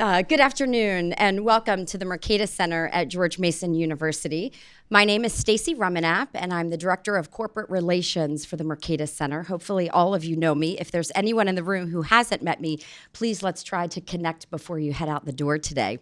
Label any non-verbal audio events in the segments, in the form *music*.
Uh, good afternoon and welcome to the Mercatus Center at George Mason University. My name is Stacy Rumenap and I'm the Director of Corporate Relations for the Mercatus Center. Hopefully all of you know me. If there's anyone in the room who hasn't met me, please let's try to connect before you head out the door today.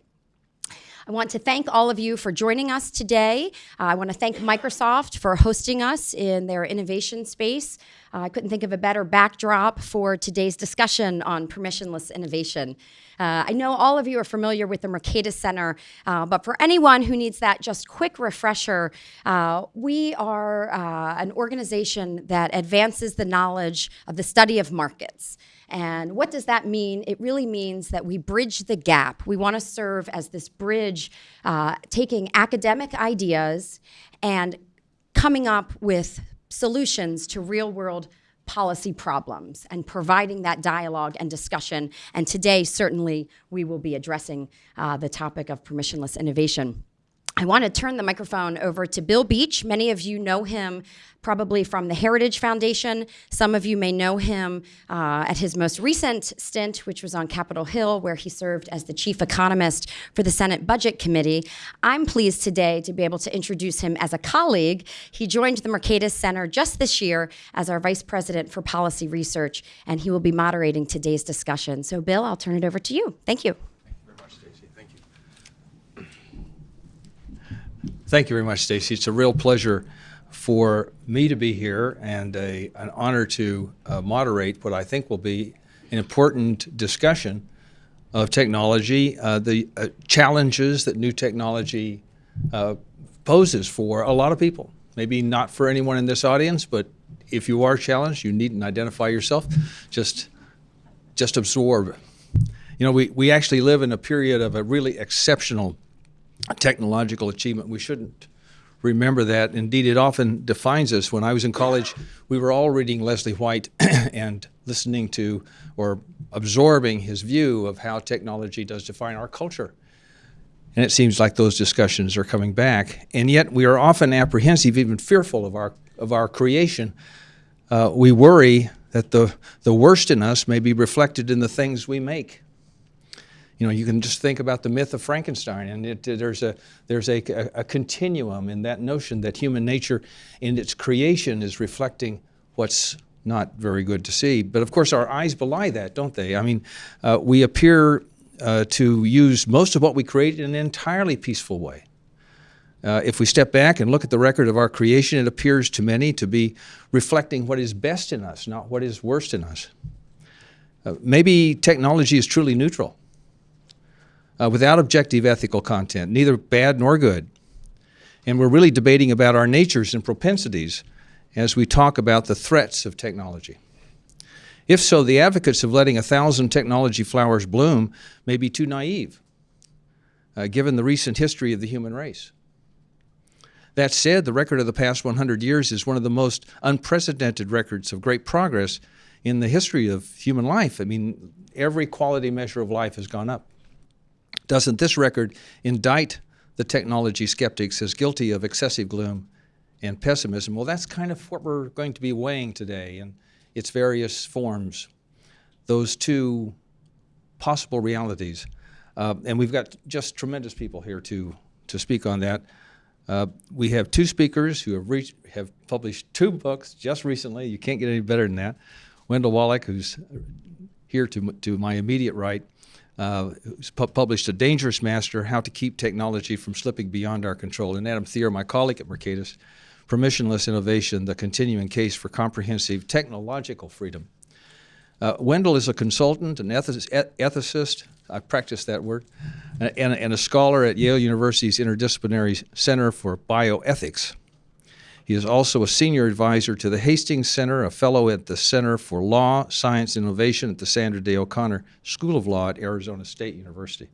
I want to thank all of you for joining us today. Uh, I want to thank Microsoft for hosting us in their innovation space. Uh, I couldn't think of a better backdrop for today's discussion on permissionless innovation. Uh, I know all of you are familiar with the Mercatus Center, uh, but for anyone who needs that just quick refresher, uh, we are uh, an organization that advances the knowledge of the study of markets. And what does that mean? It really means that we bridge the gap. We want to serve as this bridge, uh, taking academic ideas and coming up with solutions to real world policy problems and providing that dialogue and discussion. And today, certainly, we will be addressing uh, the topic of permissionless innovation. I want to turn the microphone over to Bill Beach. Many of you know him probably from the Heritage Foundation. Some of you may know him uh, at his most recent stint, which was on Capitol Hill, where he served as the chief economist for the Senate Budget Committee. I'm pleased today to be able to introduce him as a colleague. He joined the Mercatus Center just this year as our vice president for policy research, and he will be moderating today's discussion. So, Bill, I'll turn it over to you. Thank you. Thank you very much, Stacy. It's a real pleasure for me to be here and a, an honor to uh, moderate what I think will be an important discussion of technology, uh, the uh, challenges that new technology uh, poses for a lot of people. Maybe not for anyone in this audience, but if you are challenged, you needn't identify yourself. Just, just absorb. You know, we, we actually live in a period of a really exceptional technological achievement. We shouldn't remember that. Indeed, it often defines us. When I was in college, we were all reading Leslie White *clears throat* and listening to or absorbing his view of how technology does define our culture. And it seems like those discussions are coming back. And yet we are often apprehensive, even fearful of our, of our creation. Uh, we worry that the, the worst in us may be reflected in the things we make you know, you can just think about the myth of Frankenstein, and it, there's, a, there's a, a, continuum in that notion that human nature in its creation is reflecting what's not very good to see. But of course, our eyes belie that, don't they? I mean, uh, we appear uh, to use most of what we create in an entirely peaceful way. Uh, if we step back and look at the record of our creation, it appears to many to be reflecting what is best in us, not what is worst in us. Uh, maybe technology is truly neutral uh, without objective ethical content, neither bad nor good. And we're really debating about our natures and propensities as we talk about the threats of technology. If so, the advocates of letting a thousand technology flowers bloom may be too naive, uh, given the recent history of the human race. That said, the record of the past 100 years is one of the most unprecedented records of great progress in the history of human life. I mean, every quality measure of life has gone up. Doesn't this record indict the technology skeptics as guilty of excessive gloom and pessimism? Well, that's kind of what we're going to be weighing today in its various forms, those two possible realities. Uh, and we've got just tremendous people here to, to speak on that. Uh, we have two speakers who have, reached, have published two books just recently. You can't get any better than that. Wendell Wallach, who's here to, to my immediate right, uh, pu published A Dangerous Master, How to Keep Technology from Slipping Beyond Our Control. And Adam Thierer, my colleague at Mercatus, Permissionless Innovation, the Continuing Case for Comprehensive Technological Freedom. Uh, Wendell is a consultant, an ethicist, I practice that word, and, and a scholar at Yale University's Interdisciplinary Center for Bioethics. He is also a senior advisor to the Hastings Center, a fellow at the Center for Law, Science, and Innovation at the Sandra Day O'Connor School of Law at Arizona State University.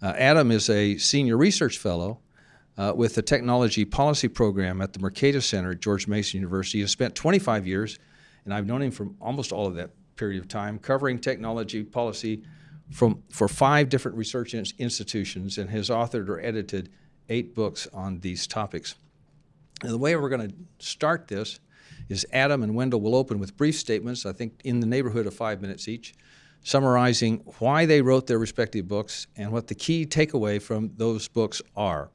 Uh, Adam is a senior research fellow uh, with the Technology Policy Program at the Mercatus Center at George Mason University. He has spent 25 years, and I've known him for almost all of that period of time, covering technology policy from, for five different research institutions and has authored or edited eight books on these topics. And the way we're going to start this is Adam and Wendell will open with brief statements, I think in the neighborhood of five minutes each, summarizing why they wrote their respective books and what the key takeaway from those books are.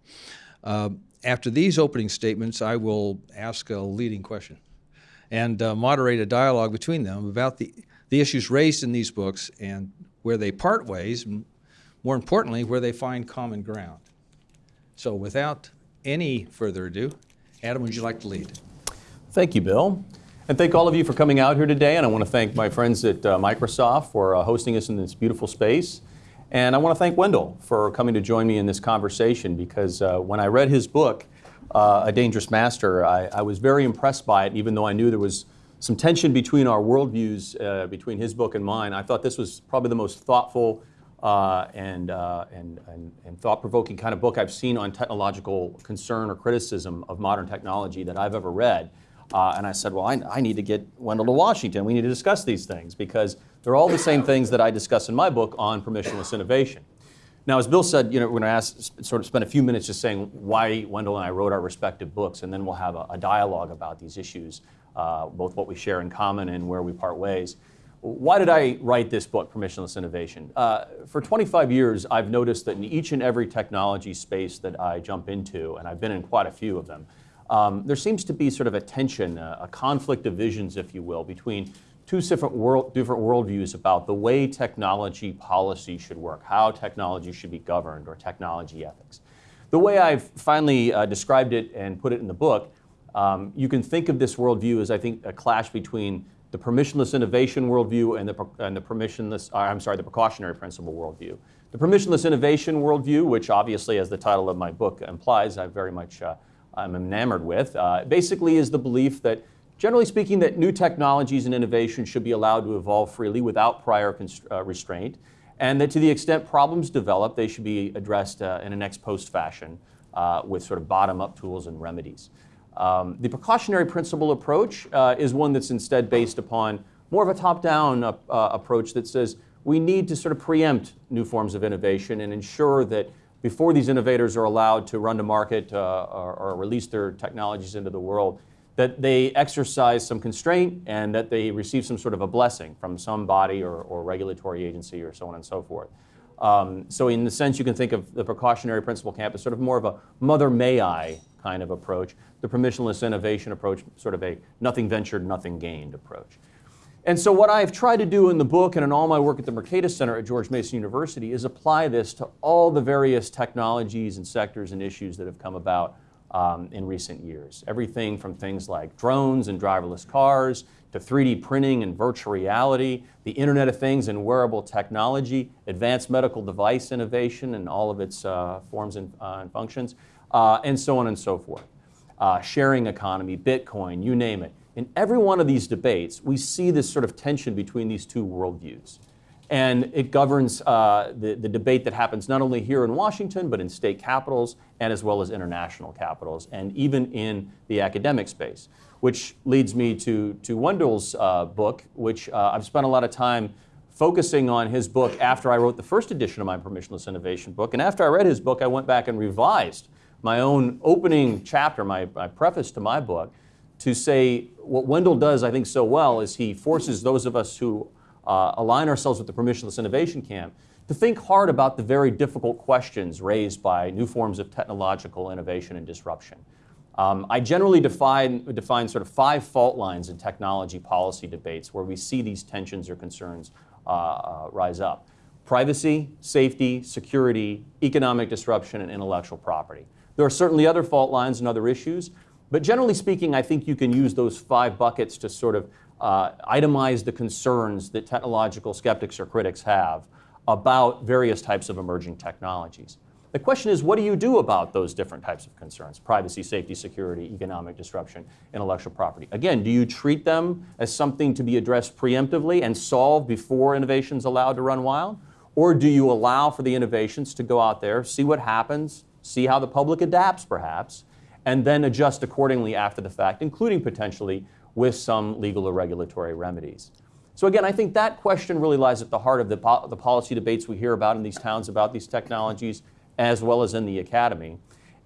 Uh, after these opening statements, I will ask a leading question and uh, moderate a dialogue between them about the, the issues raised in these books and where they part ways, and more importantly, where they find common ground. So without any further ado, Adam, would you like to lead? Thank you, Bill. And thank all of you for coming out here today. And I want to thank my friends at uh, Microsoft for uh, hosting us in this beautiful space. And I want to thank Wendell for coming to join me in this conversation because uh, when I read his book, uh, A Dangerous Master, I, I, was very impressed by it, even though I knew there was some tension between our worldviews, uh, between his book and mine. I thought this was probably the most thoughtful uh, and, and, and, and thought-provoking kind of book I've seen on technological concern or criticism of modern technology that I've ever read. Uh, and I said, well, I, I, need to get Wendell to Washington. We need to discuss these things because they're all the same things that I discuss in my book on permissionless innovation. Now, as Bill said, you know, we're going to ask, sort of spend a few minutes just saying why Wendell and I wrote our respective books, and then we'll have a, a dialogue about these issues, uh, both what we share in common and where we part ways. Why did I write this book, Permissionless Innovation? Uh, for 25 years, I've noticed that in each and every technology space that I jump into, and I've been in quite a few of them, um, there seems to be sort of a tension, a, a, conflict of visions, if you will, between two different, world, different worldviews about the way technology policy should work, how technology should be governed, or technology ethics. The way I've finally uh, described it and put it in the book, um, you can think of this worldview as, I think, a clash between the permissionless innovation worldview and the, and the permissionless, uh, I'm sorry, the precautionary principle worldview. The permissionless innovation worldview, which obviously, as the title of my book implies, I very much uh, I'm enamored with, uh, basically is the belief that, generally speaking, that new technologies and innovation should be allowed to evolve freely without prior uh, restraint, and that to the extent problems develop, they should be addressed uh, in an ex post fashion uh, with sort of bottom-up tools and remedies. Um, the precautionary principle approach uh, is one that's instead based upon more of a top-down uh, approach that says we need to sort of preempt new forms of innovation and ensure that before these innovators are allowed to run to market uh, or, or, release their technologies into the world, that they exercise some constraint and that they receive some sort of a blessing from some body or, or regulatory agency or so on and so forth. Um, so in the sense, you can think of the precautionary principle camp as sort of more of a mother may I kind of approach, the permissionless innovation approach, sort of a nothing ventured, nothing gained approach. And so what I've tried to do in the book and in all my work at the Mercatus Center at George Mason University is apply this to all the various technologies and sectors and issues that have come about um, in recent years. Everything from things like drones and driverless cars to 3D printing and virtual reality, the Internet of Things and wearable technology, advanced medical device innovation and all of its uh, forms and, uh, and functions, uh, and so on and so forth. Uh, sharing economy, Bitcoin, you name it. In every one of these debates, we see this sort of tension between these two worldviews. And it governs uh, the, the debate that happens not only here in Washington, but in state capitals and as well as international capitals, and even in the academic space. Which leads me to, to Wendell's uh, book, which uh, I've spent a lot of time focusing on his book after I wrote the first edition of my Permissionless Innovation book. And after I read his book, I went back and revised my own opening chapter, my, my preface to my book, to say what Wendell does, I think, so well is he forces those of us who uh, align ourselves with the permissionless innovation camp to think hard about the very difficult questions raised by new forms of technological innovation and disruption. Um, I generally define, define sort of five fault lines in technology policy debates where we see these tensions or concerns uh, uh, rise up. Privacy, safety, security, economic disruption, and intellectual property. There are certainly other fault lines and other issues, but generally speaking, I think you can use those five buckets to sort of uh, itemize the concerns that technological skeptics or critics have about various types of emerging technologies. The question is, what do you do about those different types of concerns? Privacy, safety, security, economic disruption, intellectual property. Again, do you treat them as something to be addressed preemptively and solved before innovations allowed to run wild? Or do you allow for the innovations to go out there, see what happens, see how the public adapts perhaps, and then adjust accordingly after the fact, including potentially with some legal or regulatory remedies. So again, I think that question really lies at the heart of the, po the policy debates we hear about in these towns about these technologies, as well as in the academy.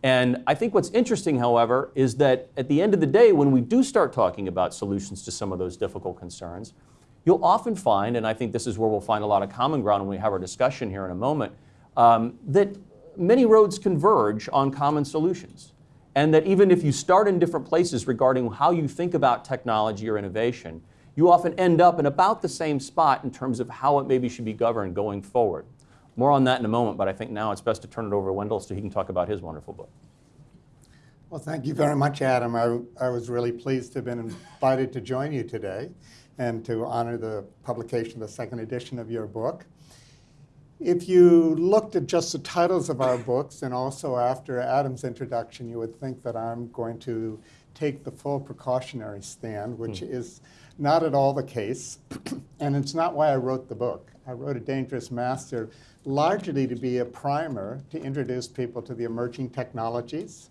And I think what's interesting, however, is that at the end of the day, when we do start talking about solutions to some of those difficult concerns, you'll often find, and I think this is where we'll find a lot of common ground when we have our discussion here in a moment, um, that many roads converge on common solutions. And that even if you start in different places regarding how you think about technology or innovation, you often end up in about the same spot in terms of how it maybe should be governed going forward. More on that in a moment, but I think now it's best to turn it over to Wendell so he can talk about his wonderful book. Well, thank you very much, Adam. I, I was really pleased to have been invited to join you today and to honor the publication of the second edition of your book. If you looked at just the titles of our books, and also after Adam's introduction, you would think that I'm going to take the full precautionary stand, which mm. is not at all the case. *clears throat* and it's not why I wrote the book. I wrote A Dangerous Master largely to be a primer to introduce people to the emerging technologies,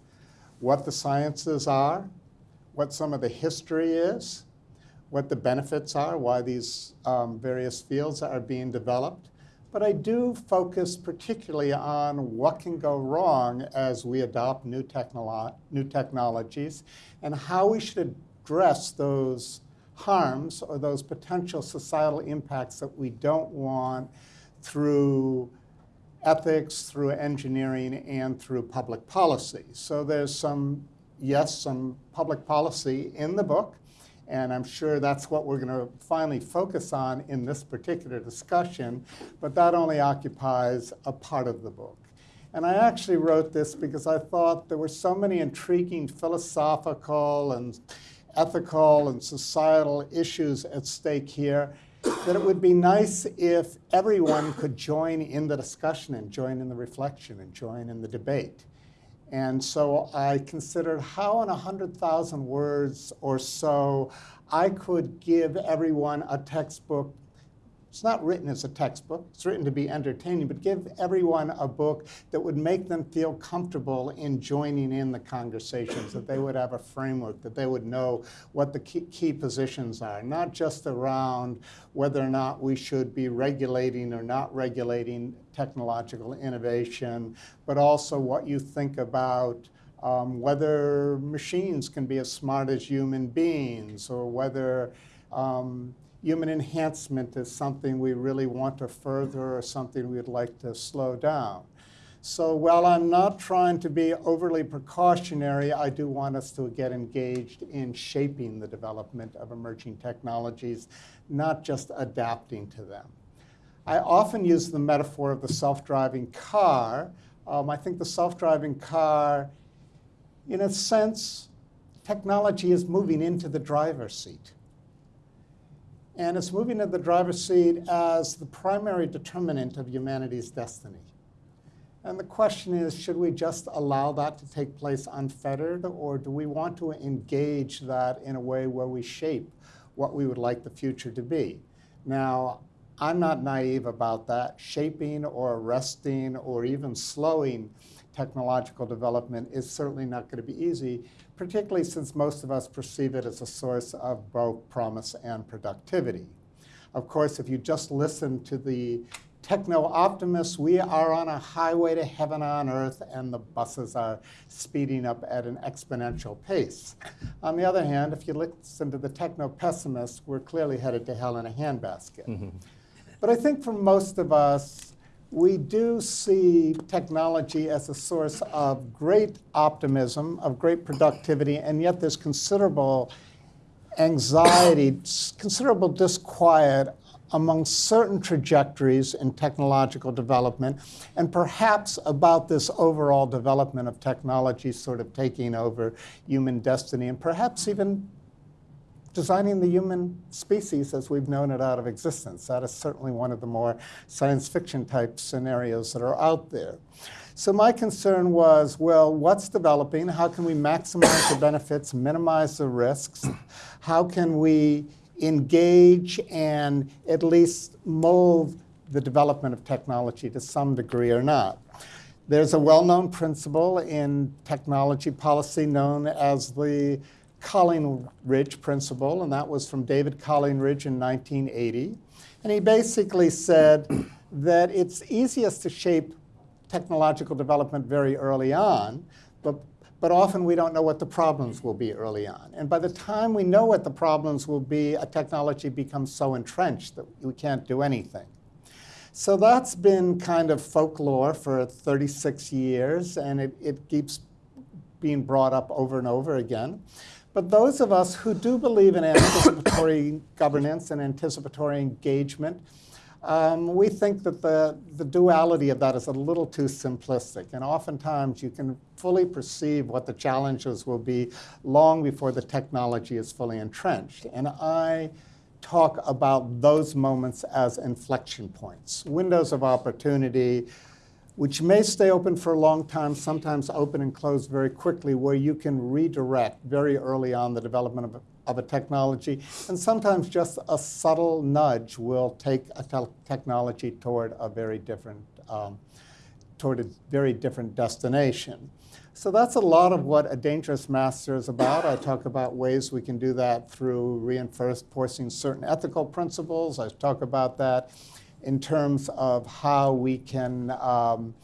what the sciences are, what some of the history is, what the benefits are, why these um, various fields are being developed, but I do focus particularly on what can go wrong as we adopt new, technolo new technologies and how we should address those harms or those potential societal impacts that we don't want through ethics, through engineering, and through public policy. So there's some, yes, some public policy in the book, and I'm sure that's what we're going to finally focus on in this particular discussion, but that only occupies a part of the book. And I actually wrote this because I thought there were so many intriguing philosophical and ethical and societal issues at stake here that it would be nice if everyone could join in the discussion and join in the reflection and join in the debate. And so I considered how in 100,000 words or so I could give everyone a textbook it's not written as a textbook. It's written to be entertaining, but give everyone a book that would make them feel comfortable in joining in the conversations, that they would have a framework, that they would know what the key, key positions are, not just around whether or not we should be regulating or not regulating technological innovation, but also what you think about um, whether machines can be as smart as human beings or whether um, human enhancement is something we really want to further or something we'd like to slow down. So while I'm not trying to be overly precautionary, I do want us to get engaged in shaping the development of emerging technologies, not just adapting to them. I often use the metaphor of the self-driving car. Um, I think the self-driving car, in a sense, technology is moving into the driver's seat and it's moving to the driver's seat as the primary determinant of humanity's destiny. And the question is, should we just allow that to take place unfettered, or do we want to engage that in a way where we shape what we would like the future to be? Now, I'm not naive about that. Shaping or arresting or even slowing technological development is certainly not going to be easy, particularly since most of us perceive it as a source of both promise and productivity. Of course, if you just listen to the techno-optimists, we are on a highway to heaven on earth, and the buses are speeding up at an exponential pace. On the other hand, if you listen to the techno-pessimists, we're clearly headed to hell in a handbasket. Mm -hmm. But I think for most of us, we do see technology as a source of great optimism, of great productivity, and yet there's considerable anxiety, considerable disquiet among certain trajectories in technological development, and perhaps about this overall development of technology sort of taking over human destiny, and perhaps even designing the human species as we've known it out of existence. That is certainly one of the more science fiction type scenarios that are out there. So my concern was, well, what's developing? How can we maximize the benefits, minimize the risks? How can we engage and at least mold the development of technology to some degree or not? There's a well-known principle in technology policy known as the Collingridge principle, and that was from David Collingridge in 1980. And he basically said that it's easiest to shape technological development very early on, but but often we don't know what the problems will be early on. And by the time we know what the problems will be, a technology becomes so entrenched that we can't do anything. So that's been kind of folklore for 36 years, and it, it keeps being brought up over and over again. But those of us who do believe in anticipatory *coughs* governance and anticipatory engagement, um, we think that the, the duality of that is a little too simplistic. And oftentimes you can fully perceive what the challenges will be long before the technology is fully entrenched. And I talk about those moments as inflection points, windows of opportunity, which may stay open for a long time, sometimes open and close very quickly, where you can redirect very early on the development of a, of a technology. And sometimes just a subtle nudge will take a te technology toward a very different, um, toward a very different destination. So that's a lot of what a dangerous master is about. I talk about ways we can do that through reinforcing certain ethical principles. I talk about that in terms of how we can um,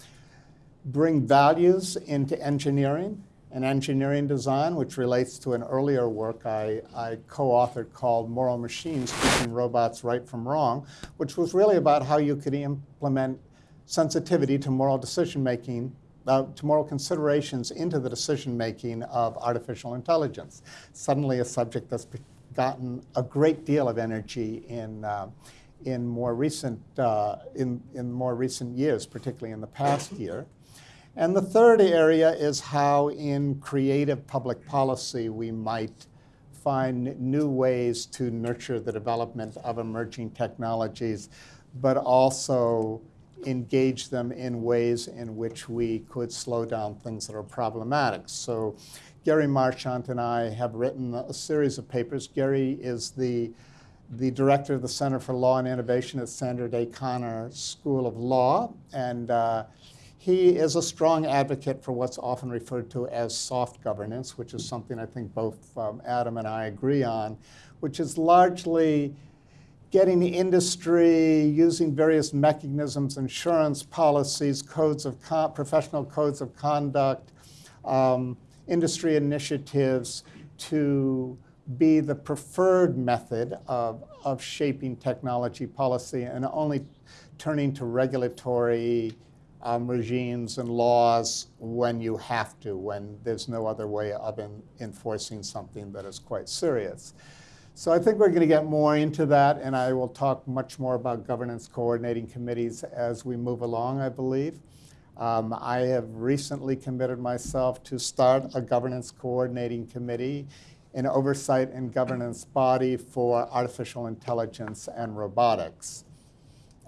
bring values into engineering and engineering design, which relates to an earlier work I, I co-authored called Moral Machines, Teaching Robots Right from Wrong, which was really about how you could implement sensitivity to moral decision-making, uh, to moral considerations into the decision-making of artificial intelligence. Suddenly a subject that's gotten a great deal of energy in uh, in more recent, uh, in, in more recent years, particularly in the past year. And the third area is how in creative public policy we might find new ways to nurture the development of emerging technologies, but also engage them in ways in which we could slow down things that are problematic. So Gary Marchant and I have written a series of papers. Gary is the the director of the Center for Law and Innovation at Sandra Day Connor School of Law. And uh, he is a strong advocate for what's often referred to as soft governance, which is something I think both um, Adam and I agree on, which is largely getting industry using various mechanisms, insurance policies, codes of professional codes of conduct, um, industry initiatives to be the preferred method of, of shaping technology policy and only turning to regulatory um, regimes and laws when you have to, when there's no other way of in, enforcing something that is quite serious. So I think we're going to get more into that, and I will talk much more about governance coordinating committees as we move along, I believe. Um, I have recently committed myself to start a governance coordinating committee an oversight and governance body for artificial intelligence and robotics.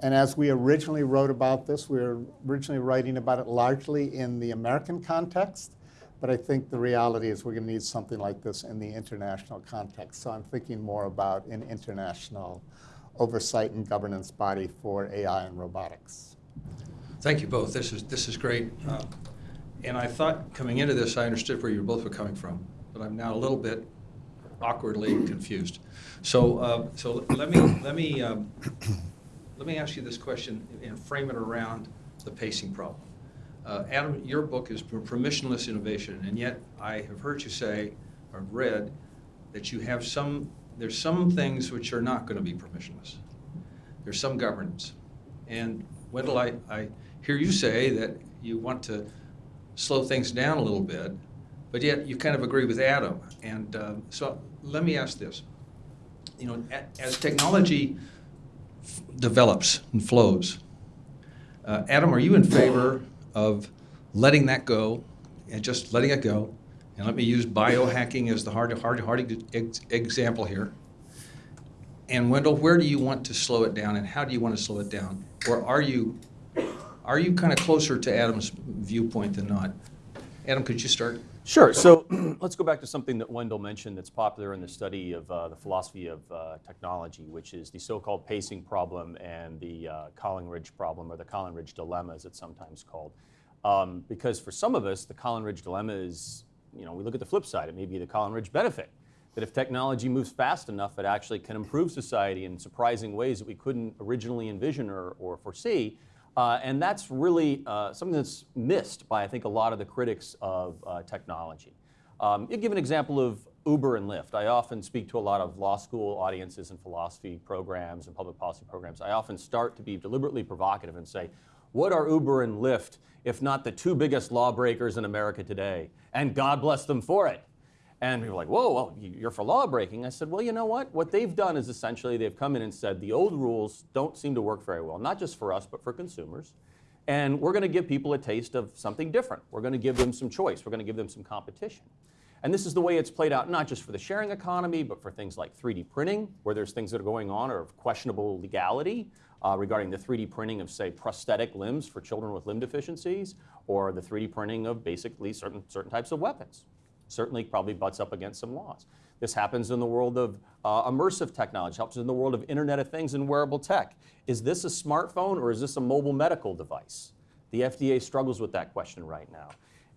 And as we originally wrote about this, we were originally writing about it largely in the American context, but I think the reality is we're going to need something like this in the international context. So I'm thinking more about an international oversight and governance body for AI and robotics. Thank you both. This is, this is great. Uh, and I thought coming into this, I understood where you both were coming from, but I'm now a little bit awkwardly confused. So, uh, so let me let me um, let me ask you this question and frame it around the pacing problem. Uh, Adam, your book is permissionless innovation, and yet I have heard you say or read that you have some there's some things which are not going to be permissionless. There's some governance, and Wendell, I, I hear you say that you want to slow things down a little bit but yet you kind of agree with Adam. And uh, so let me ask this. You know, as technology develops and flows, uh, Adam, are you in favor of letting that go and just letting it go? And let me use biohacking as the hard, hard, hard ex example here. And Wendell, where do you want to slow it down, and how do you want to slow it down? Or are you, are you kind of closer to Adam's viewpoint than not? Adam, could you start? Sure. So *clears throat* let's go back to something that Wendell mentioned that's popular in the study of uh, the philosophy of uh, technology, which is the so-called pacing problem and the uh, Collingridge problem, or the Collingridge dilemma, as it's sometimes called. Um, because for some of us, the Collingridge dilemma is, you know, we look at the flip side. It may be the Collingridge benefit. That if technology moves fast enough, it actually can improve society in surprising ways that we couldn't originally envision or, or foresee. Uh, and that's really uh, something that's missed by, I think, a lot of the critics of uh, technology. Um, you give an example of Uber and Lyft. I often speak to a lot of law school audiences and philosophy programs and public policy programs. I often start to be deliberately provocative and say, what are Uber and Lyft if not the two biggest lawbreakers in America today? And God bless them for it. And people were like, whoa, well, you're for law breaking. I said, well, you know what? What they've done is essentially they've come in and said the old rules don't seem to work very well, not just for us, but for consumers. And we're going to give people a taste of something different. We're going to give them some choice. We're going to give them some competition. And this is the way it's played out, not just for the sharing economy, but for things like 3D printing, where there's things that are going on or of questionable legality uh, regarding the 3D printing of, say, prosthetic limbs for children with limb deficiencies, or the 3D printing of basically certain, certain types of weapons certainly probably butts up against some laws. This happens in the world of uh, immersive technology, helps in the world of Internet of Things and wearable tech. Is this a smartphone or is this a mobile medical device? The FDA struggles with that question right now.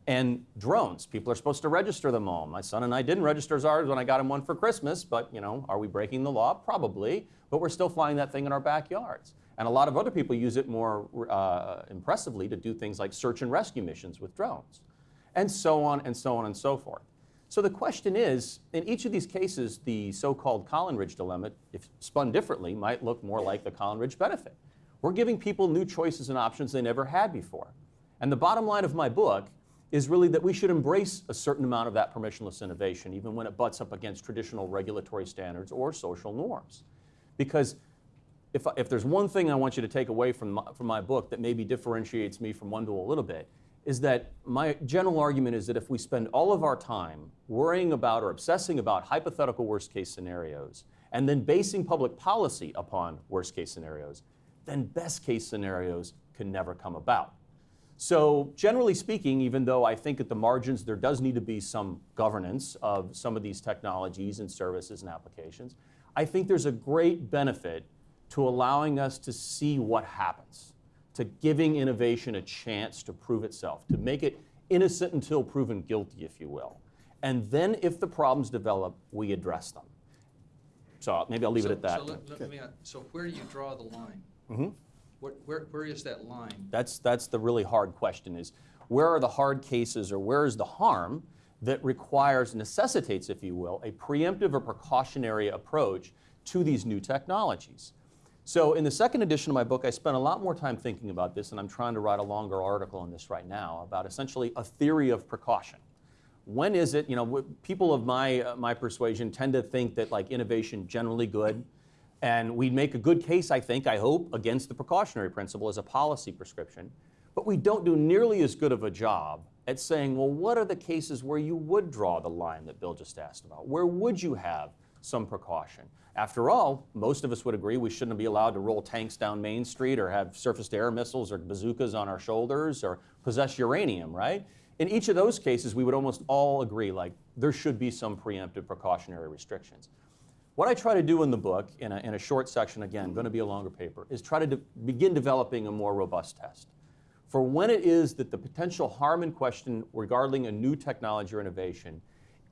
And drones, people are supposed to register them all. My son and I didn't register ours when I got him one for Christmas, but you know, are we breaking the law? Probably, but we're still flying that thing in our backyards. And a lot of other people use it more uh, impressively to do things like search and rescue missions with drones and so on and so on and so forth. So the question is, in each of these cases, the so-called Collingridge dilemma, if spun differently, might look more like the Collingridge benefit. We're giving people new choices and options they never had before. And the bottom line of my book is really that we should embrace a certain amount of that permissionless innovation, even when it butts up against traditional regulatory standards or social norms. Because if, if there's one thing I want you to take away from my, from my book that maybe differentiates me from Wendell a little bit, is that my general argument is that if we spend all of our time worrying about or obsessing about hypothetical worst case scenarios and then basing public policy upon worst case scenarios, then best case scenarios can never come about. So, generally speaking, even though I think at the margins there does need to be some governance of some of these technologies and services and applications, I think there's a great benefit to allowing us to see what happens to giving innovation a chance to prove itself, to make it innocent until proven guilty, if you will. And then if the problems develop, we address them. So maybe I'll leave So- it at that. So let, let me, so where do you draw the line? Mm-hmm. Where, where, where is that line? That's, that's the really hard question is where are the hard cases or where is the harm that requires, necessitates, if you will, a preemptive or precautionary approach to these new technologies? So in the second edition of my book, I spent a lot more time thinking about this, and I'm trying to write a longer article on this right now about essentially a theory of precaution. When is it, you know, people of my, uh, my persuasion tend to think that like innovation generally good, and we'd make a good case, I think, I hope, against the precautionary principle as a policy prescription. But we don't do nearly as good of a job at saying, well, what are the cases where you would draw the line that Bill just asked about? Where would you have some precaution? After all, most of us would agree we shouldn't be allowed to roll tanks down Main Street or have surface to air missiles or bazookas on our shoulders or possess uranium, right? In each of those cases, we would almost all agree like there should be some preemptive precautionary restrictions. What I try to do in the book, in a, in a short section, again, going to be a longer paper, is try to de begin developing a more robust test. For when it is that the potential harm in question regarding a new technology or innovation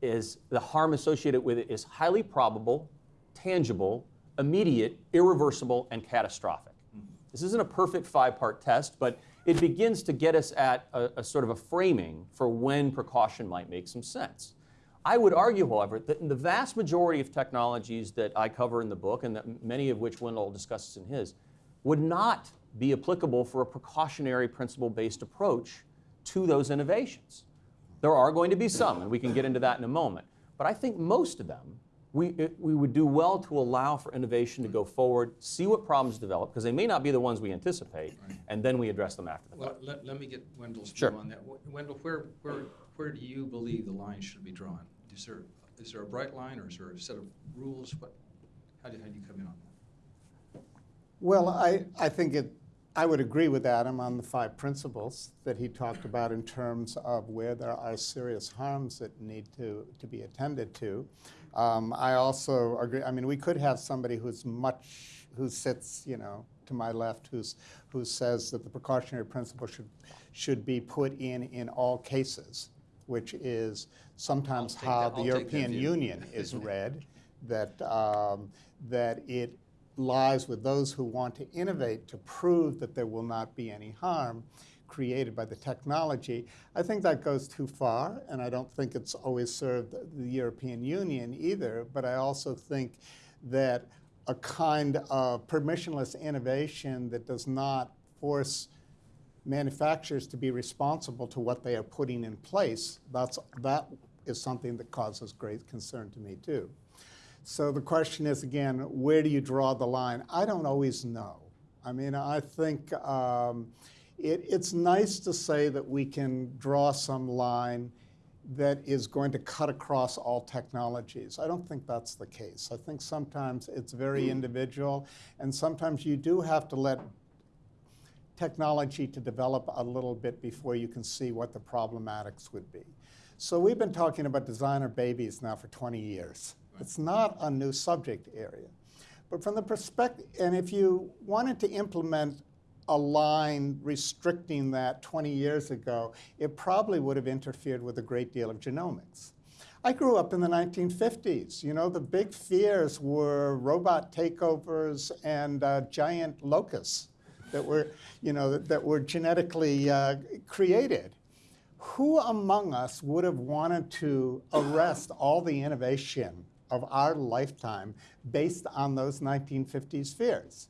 is the harm associated with it is highly probable, tangible, immediate, irreversible, and catastrophic. Mm-hmm. This isn't a perfect five part test, but it begins to get us at a, a, sort of a framing for when precaution might make some sense. I would argue, however, that in the vast majority of technologies that I cover in the book, and that many of which Wendell discusses in his, would not be applicable for a precautionary principle based approach to those innovations. There are going to be some, and we can get into that in a moment. But I think most of them we, it, we would do well to allow for innovation to go forward, see what problems develop, because they may not be the ones we anticipate, Right. and then we address them after the Well, fact. let, let me get Wendell's Sure. on that. Wh- Wendell, where, where, where do you believe the line should be drawn? Is there, is there a bright line or is there a set of rules? What, how do, how do you come in on that? Well, I, I think it, I would agree with Adam on the five principles that he talked about in terms of where there are serious harms that need to, to be attended to. Um, I also agree, I mean, we could have somebody who's much, who sits, you know, to my left, who's, who says that the precautionary principle should, should be put in in all cases, which is sometimes how that- the I'll take that European. Union is read, that, um, that it lies with those who want to innovate to prove that there will not be any harm created by the technology, I think that goes too far, and I don't think it's always served the European Union either, but I also think that a kind of permissionless innovation that does not force manufacturers to be responsible to what they are putting in place, that's, that is something that causes great concern to me too. So the question is again, where do you draw the line? I don't always know. I mean, I think um, it, it's nice to say that we can draw some line that is going to cut across all technologies. I don't think that's the case. I think sometimes it's very individual, and sometimes you do have to let technology to develop a little bit before you can see what the problematics would be. So we've been talking about designer babies now for 20 years. It's not a new subject area. But from the perspective, and if you wanted to implement a line restricting that 20 years ago, it probably would have interfered with a great deal of genomics. I grew up in the 1950s. You know, the big fears were robot takeovers and uh, giant locusts that were, you know, that, that were genetically uh, created. Who among us would have wanted to arrest all the innovation of our lifetime based on those 1950s fears?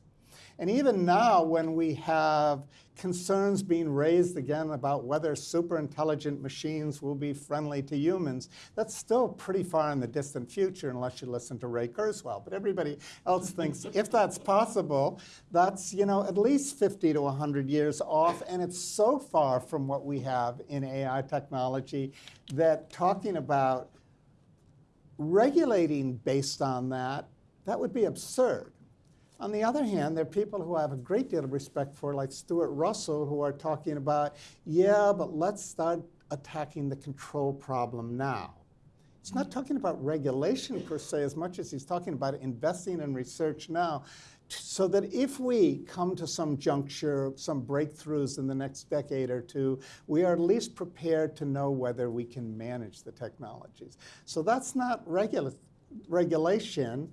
And even now, when we have concerns being raised again about whether super intelligent machines will be friendly to humans, that's still pretty far in the distant future unless you listen to Ray Kurzweil. But everybody else thinks if that's possible, that's you know at least 50 to 100 years off, and it's so far from what we have in AI technology that talking about regulating based on that, that would be absurd. On the other hand, there are people who I have a great deal of respect for, like Stuart Russell, who are talking about, yeah, but let's start attacking the control problem now. He's not talking about regulation per se as much as he's talking about investing in research now so that if we come to some juncture, some breakthroughs in the next decade or two, we are at least prepared to know whether we can manage the technologies. So that's not regula regulation.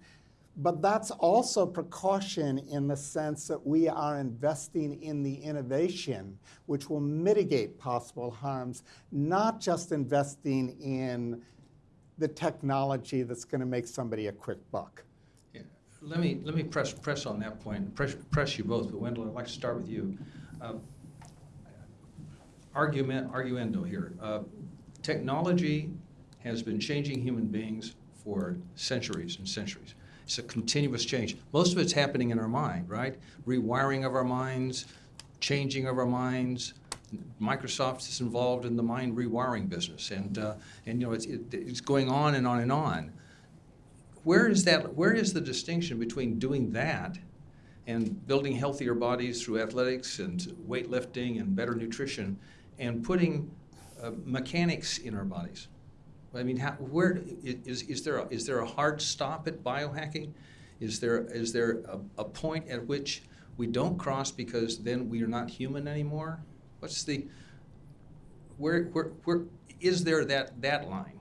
But that's also precaution in the sense that we are investing in the innovation which will mitigate possible harms, not just investing in the technology that's going to make somebody a quick buck. Let me, let me press, press on that point, press, press you both, but Wendell, I'd like to start with you. Uh, argument, arguendo here. Uh, technology has been changing human beings for centuries and centuries. It's a continuous change. Most of it's happening in our mind, right? Rewiring of our minds, changing of our minds. Microsoft is involved in the mind rewiring business, and uh, and you know it's it, it's going on and on and on. Where is that? Where is the distinction between doing that and building healthier bodies through athletics and weightlifting and better nutrition, and putting uh, mechanics in our bodies? I mean, how, where is, is there a, is there a hard stop at biohacking? Is there is there a, a point at which we don't cross because then we are not human anymore? What's the where where where is there that that line?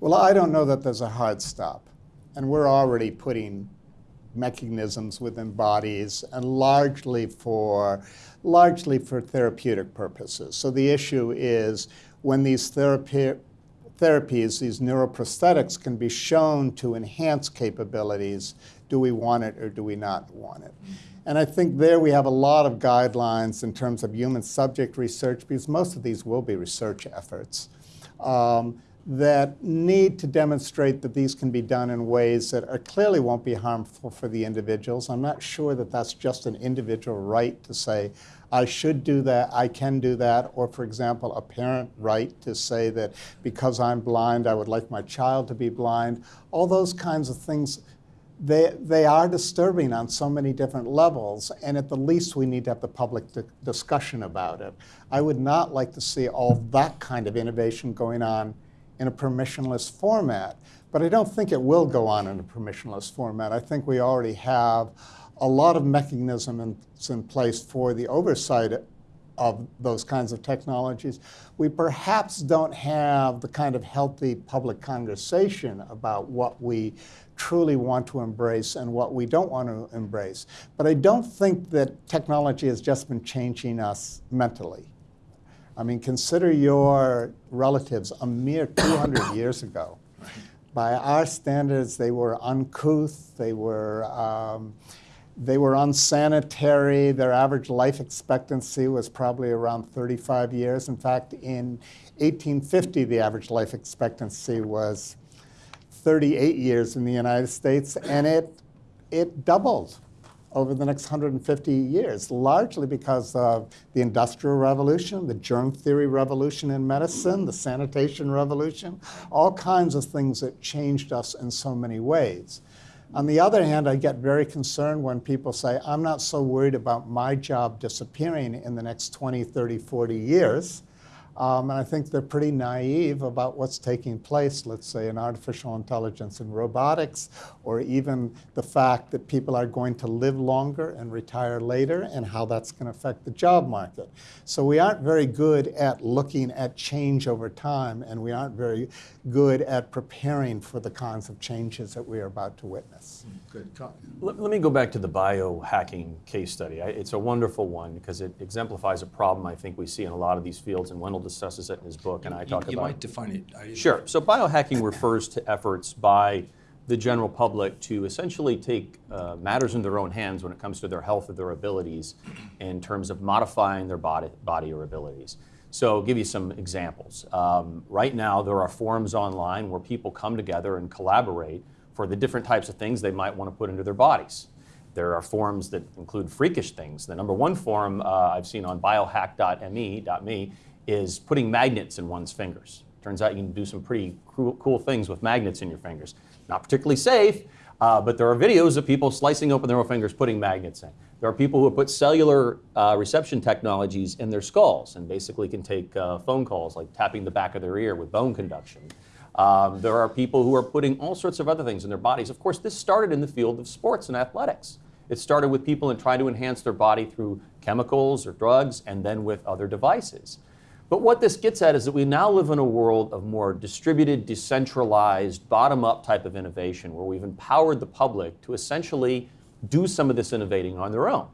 Well, I don't know that there's a hard stop, and we're already putting mechanisms within bodies and largely for largely for therapeutic purposes. So the issue is when these therapy therapies, these neuroprosthetics, can be shown to enhance capabilities. Do we want it or do we not want it? And I think there we have a lot of guidelines in terms of human subject research, because most of these will be research efforts, um, that need to demonstrate that these can be done in ways that are, clearly won't be harmful for the individuals. I'm not sure that that's just an individual right to say, I should do that, I can do that, or for example, a parent right to say that because I'm blind, I would like my child to be blind. All those kinds of things, they, they are disturbing on so many different levels, and at the least we need to have the public di discussion about it. I would not like to see all that kind of innovation going on in a permissionless format, but I don't think it will go on in a permissionless format. I think we already have a lot of mechanisms in place for the oversight of those kinds of technologies, we perhaps don't have the kind of healthy public conversation about what we truly want to embrace and what we don't want to embrace. But I don't think that technology has just been changing us mentally. I mean, consider your relatives a mere *coughs* 200 years ago. By our standards, they were uncouth, they were, um, they were unsanitary. Their average life expectancy was probably around 35 years. In fact, in 1850, the average life expectancy was 38 years in the United States, and it, it doubled over the next 150 years, largely because of the Industrial Revolution, the germ theory revolution in medicine, the sanitation revolution, all kinds of things that changed us in so many ways. On the other hand, I get very concerned when people say, I'm not so worried about my job disappearing in the next 20, 30, 40 years. Um, and I think they're pretty naive about what's taking place, let's say, in artificial intelligence and robotics, or even the fact that people are going to live longer and retire later, and how that's going to affect the job market. So we aren't very good at looking at change over time, and we aren't very good at preparing for the kinds of changes that we are about to witness. Good. Let, let me go back to the biohacking case study. I, it's a wonderful one because it exemplifies a problem I think we see in a lot of these fields, and Wendell discusses it in his book, and I You- talk You about might define it. I- Sure. So biohacking refers to efforts by the general public to essentially take uh, matters in their own hands when it comes to their health or their abilities in terms of modifying their body, body or abilities. So I'll give you some examples. Um, right now, there are forums online where people come together and collaborate for the different types of things they might want to put into their bodies. There are forums that include freakish things. The number one forum uh, I've seen on biohack.me is putting magnets in one's fingers. Turns out you can do some pretty cool, things with magnets in your fingers. Not particularly safe, uh, but there are videos of people slicing open their own fingers, putting magnets in. There are people who have put cellular uh, reception technologies in their skulls and basically can take uh, phone calls, like tapping the back of their ear with bone conduction. Um, there are people who are putting all sorts of other things in their bodies. Of course, this started in the field of sports and athletics. It started with people and trying to enhance their body through chemicals or drugs and then with other devices. But what this gets at is that we now live in a world of more distributed, decentralized, bottom up type of innovation where we've empowered the public to essentially do some of this innovating on their own.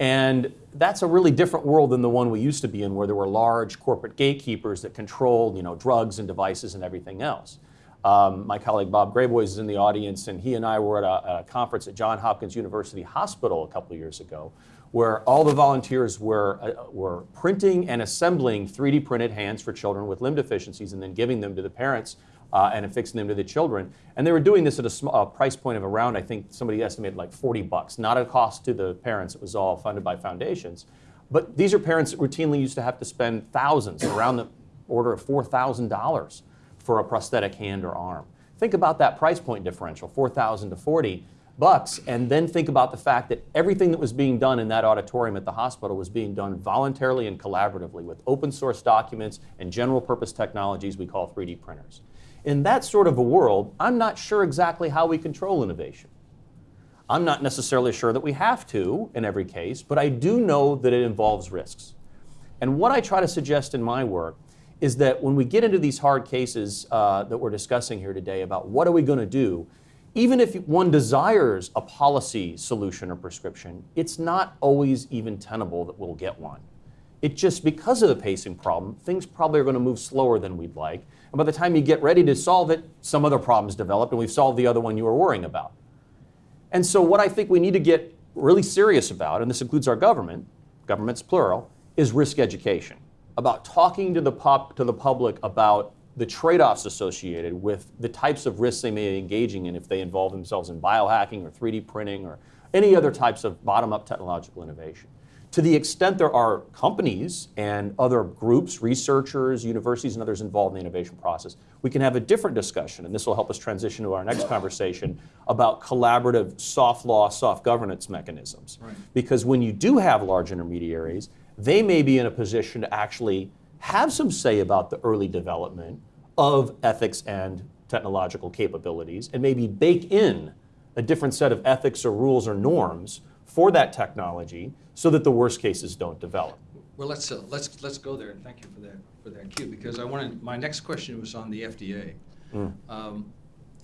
And that's a really different world than the one we used to be in, where there were large corporate gatekeepers that controlled, you know, drugs and devices and everything else. Um, my colleague Bob Graboyes is in the audience, and he and I were at a, a conference at Johns Hopkins University Hospital a couple years ago, where all the volunteers were, uh, were printing and assembling 3D printed hands for children with limb deficiencies and then giving them to the parents uh, and affixing them to the children. And they were doing this at a small, uh, price point of around, I think somebody estimated like 40 bucks, not a cost to the parents. It was all funded by foundations. But these are parents that routinely used to have to spend thousands, around the order of $4,000 for a prosthetic hand or arm. Think about that price point differential, 4,000 to 40 bucks, and then think about the fact that everything that was being done in that auditorium at the hospital was being done voluntarily and collaboratively with open source documents and general purpose technologies we call 3D printers. In that sort of a world, I'm not sure exactly how we control innovation. I'm not necessarily sure that we have to in every case, but I do know that it involves risks. And what I try to suggest in my work is that when we get into these hard cases uh, that we're discussing here today about what are we going to do, even if one desires a policy solution or prescription, it's not always even tenable that we'll get one. It just, because of the pacing problem, things probably are going to move slower than we'd like. And by the time you get ready to solve it, some other problem's developed and we've solved the other one you were worrying about. And so, what I think we need to get really serious about, and this includes our government, government's plural, is risk education. About talking to the, pop, to the public about the trade offs associated with the types of risks they may be engaging in if they involve themselves in biohacking or 3D printing or any other types of bottom up technological innovation. To the extent there are companies and other groups, researchers, universities, and others involved in the innovation process, we can have a different discussion, and this will help us transition to our next conversation about collaborative soft law, soft governance mechanisms. Right. Because when you do have large intermediaries, they may be in a position to actually have some say about the early development of ethics and technological capabilities and maybe bake in a different set of ethics or rules or norms for that technology so that the worst cases don't develop. Well, let's, uh, let's, let's go there, and thank you for that, for that cue, because I wanted, my next question was on the FDA. Um,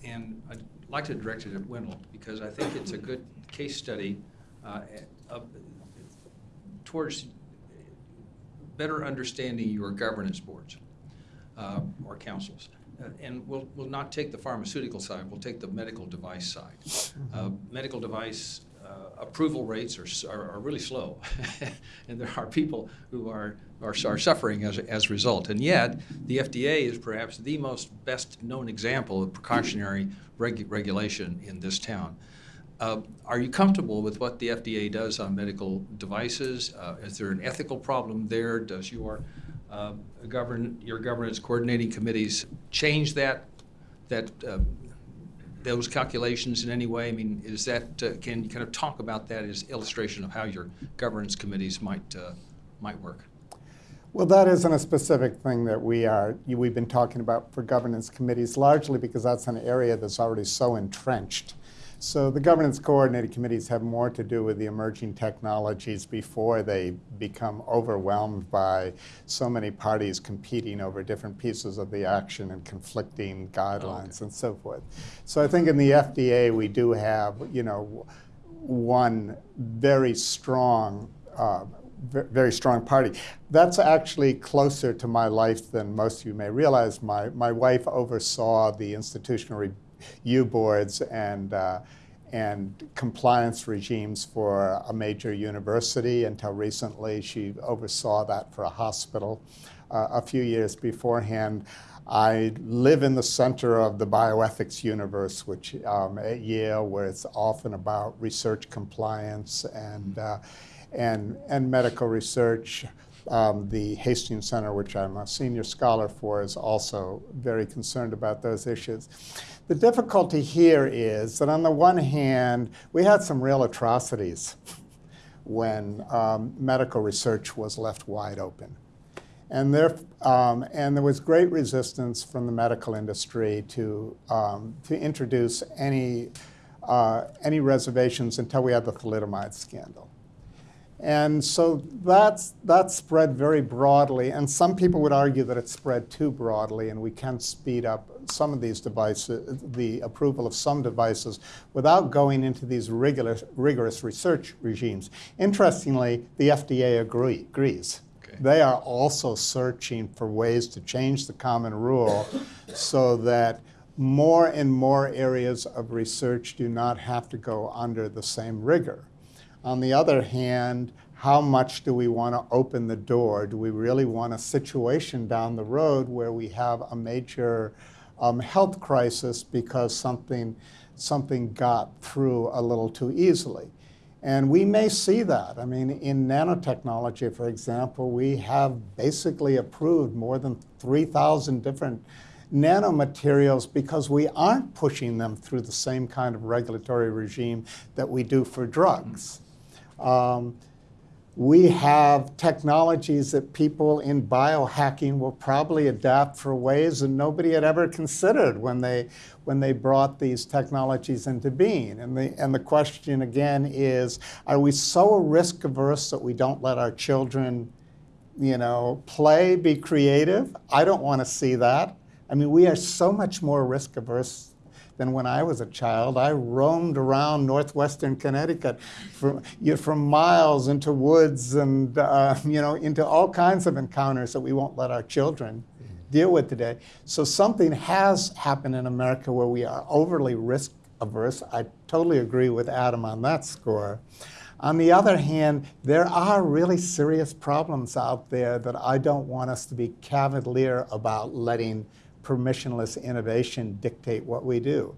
And I'd like to direct it at Wendell, because I think it's a good case study uh, of- towards better understanding your governance boards uh, or councils. Uh, And we'll, we'll not take the pharmaceutical side, we'll take the medical device side. Uh, Medical device uh, approval rates are, are are really slow. *laughs* And there are people who are, are are suffering as, a- as a result. And yet, the FDA is perhaps the most best-known example of precautionary reg- regulation in this town. Uh, Are you comfortable with what the FDA does on medical devices? Uh, Is there an ethical problem there? Does your uh, govern, your governance coordinating committees change that, that, uh, those calculations in any way? I mean, is that, uh, can you kind of talk about that as illustration of how your governance committees might, uh, might work? Well, that isn't a specific thing that we are, we've been talking about for governance committees, largely because that's an area that's already so entrenched. So the governance coordinating committees have more to do with the emerging technologies before they become overwhelmed by so many parties competing over different pieces of the action and conflicting guidelines and so forth. So I think in the FDA, we do have, you know, one very strong uh, very strong party. That's actually closer to my life than most of you may realize. My, my wife oversaw the institutional review boards and, uh, and compliance regimes for a major university. Until recently, she oversaw that for a hospital. Uh, a few years beforehand, I live in the center of the bioethics universe, which um, at Yale, where it's often about research compliance and uh, and, and medical research. Um, the Hastings Center, which I'm a senior scholar for, is also very concerned about those issues. The difficulty here is that, on the one hand, we had some real atrocities when um, medical research was left wide open. And there, um, and there was great resistance from the medical industry to, um, to introduce any, uh, any reservations until we had the thalidomide scandal. And so that's, that spread very broadly, and some people would argue that it spread too broadly, and we can speed up some of these devices, the approval of some devices, without going into these rigorous, rigorous research regimes. Interestingly, the FDA agree, agrees. Okay. They are also searching for ways to change the common rule so that more and more areas of research do not have to go under the same rigor. On the other hand, how much do we want to open the door? Do we really want a situation down the road where we have a major um, health crisis because something, something got through a little too easily? And we may see that. I mean, in nanotechnology, for example, we have basically approved more than 3,000 different nanomaterials because we aren't pushing them through the same kind of regulatory regime that we do for drugs. Um, we have technologies that people in biohacking will probably adapt for ways that nobody had ever considered when they, when they brought these technologies into being. And the, and the question again is, are we so risk averse that we don't let our children, you know, play, be creative? I don't want to see that. I mean, we are so much more risk averse than when I was a child. I roamed around northwestern Connecticut for, you know, from miles into woods and uh, *laughs* you know into all kinds of encounters that we won't let our children deal with today. So something has happened in America where we are overly risk averse. I totally agree with Adam on that score. On the other hand, there are really serious problems out there that I don't want us to be cavalier about letting permissionless innovation dictate what we do.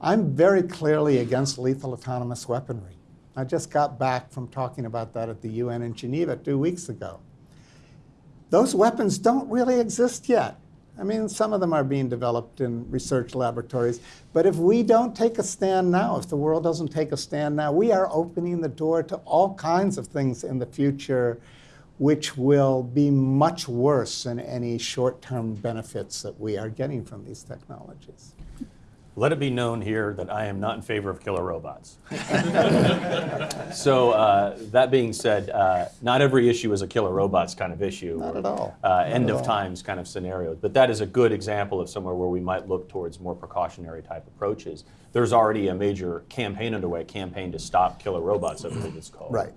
I'm very clearly against lethal autonomous weaponry. I just got back from talking about that at the UN in Geneva two weeks ago. Those weapons don't really exist yet. I mean, some of them are being developed in research laboratories. But if we don't take a stand now, if the world doesn't take a stand now, we are opening the door to all kinds of things in the future which will be much worse than any short term benefits that we are getting from these technologies. Let it be known here that I am not in favor of killer robots. *laughs* so, uh, that being said, uh, not every issue is a killer robots kind of issue. Not or, at all. Uh, Not end at of all. times kind of scenarios. But that is a good example of somewhere where we might look towards more precautionary type approaches. There's already a major campaign underway, a campaign to stop killer robots, I believe it's called. Right.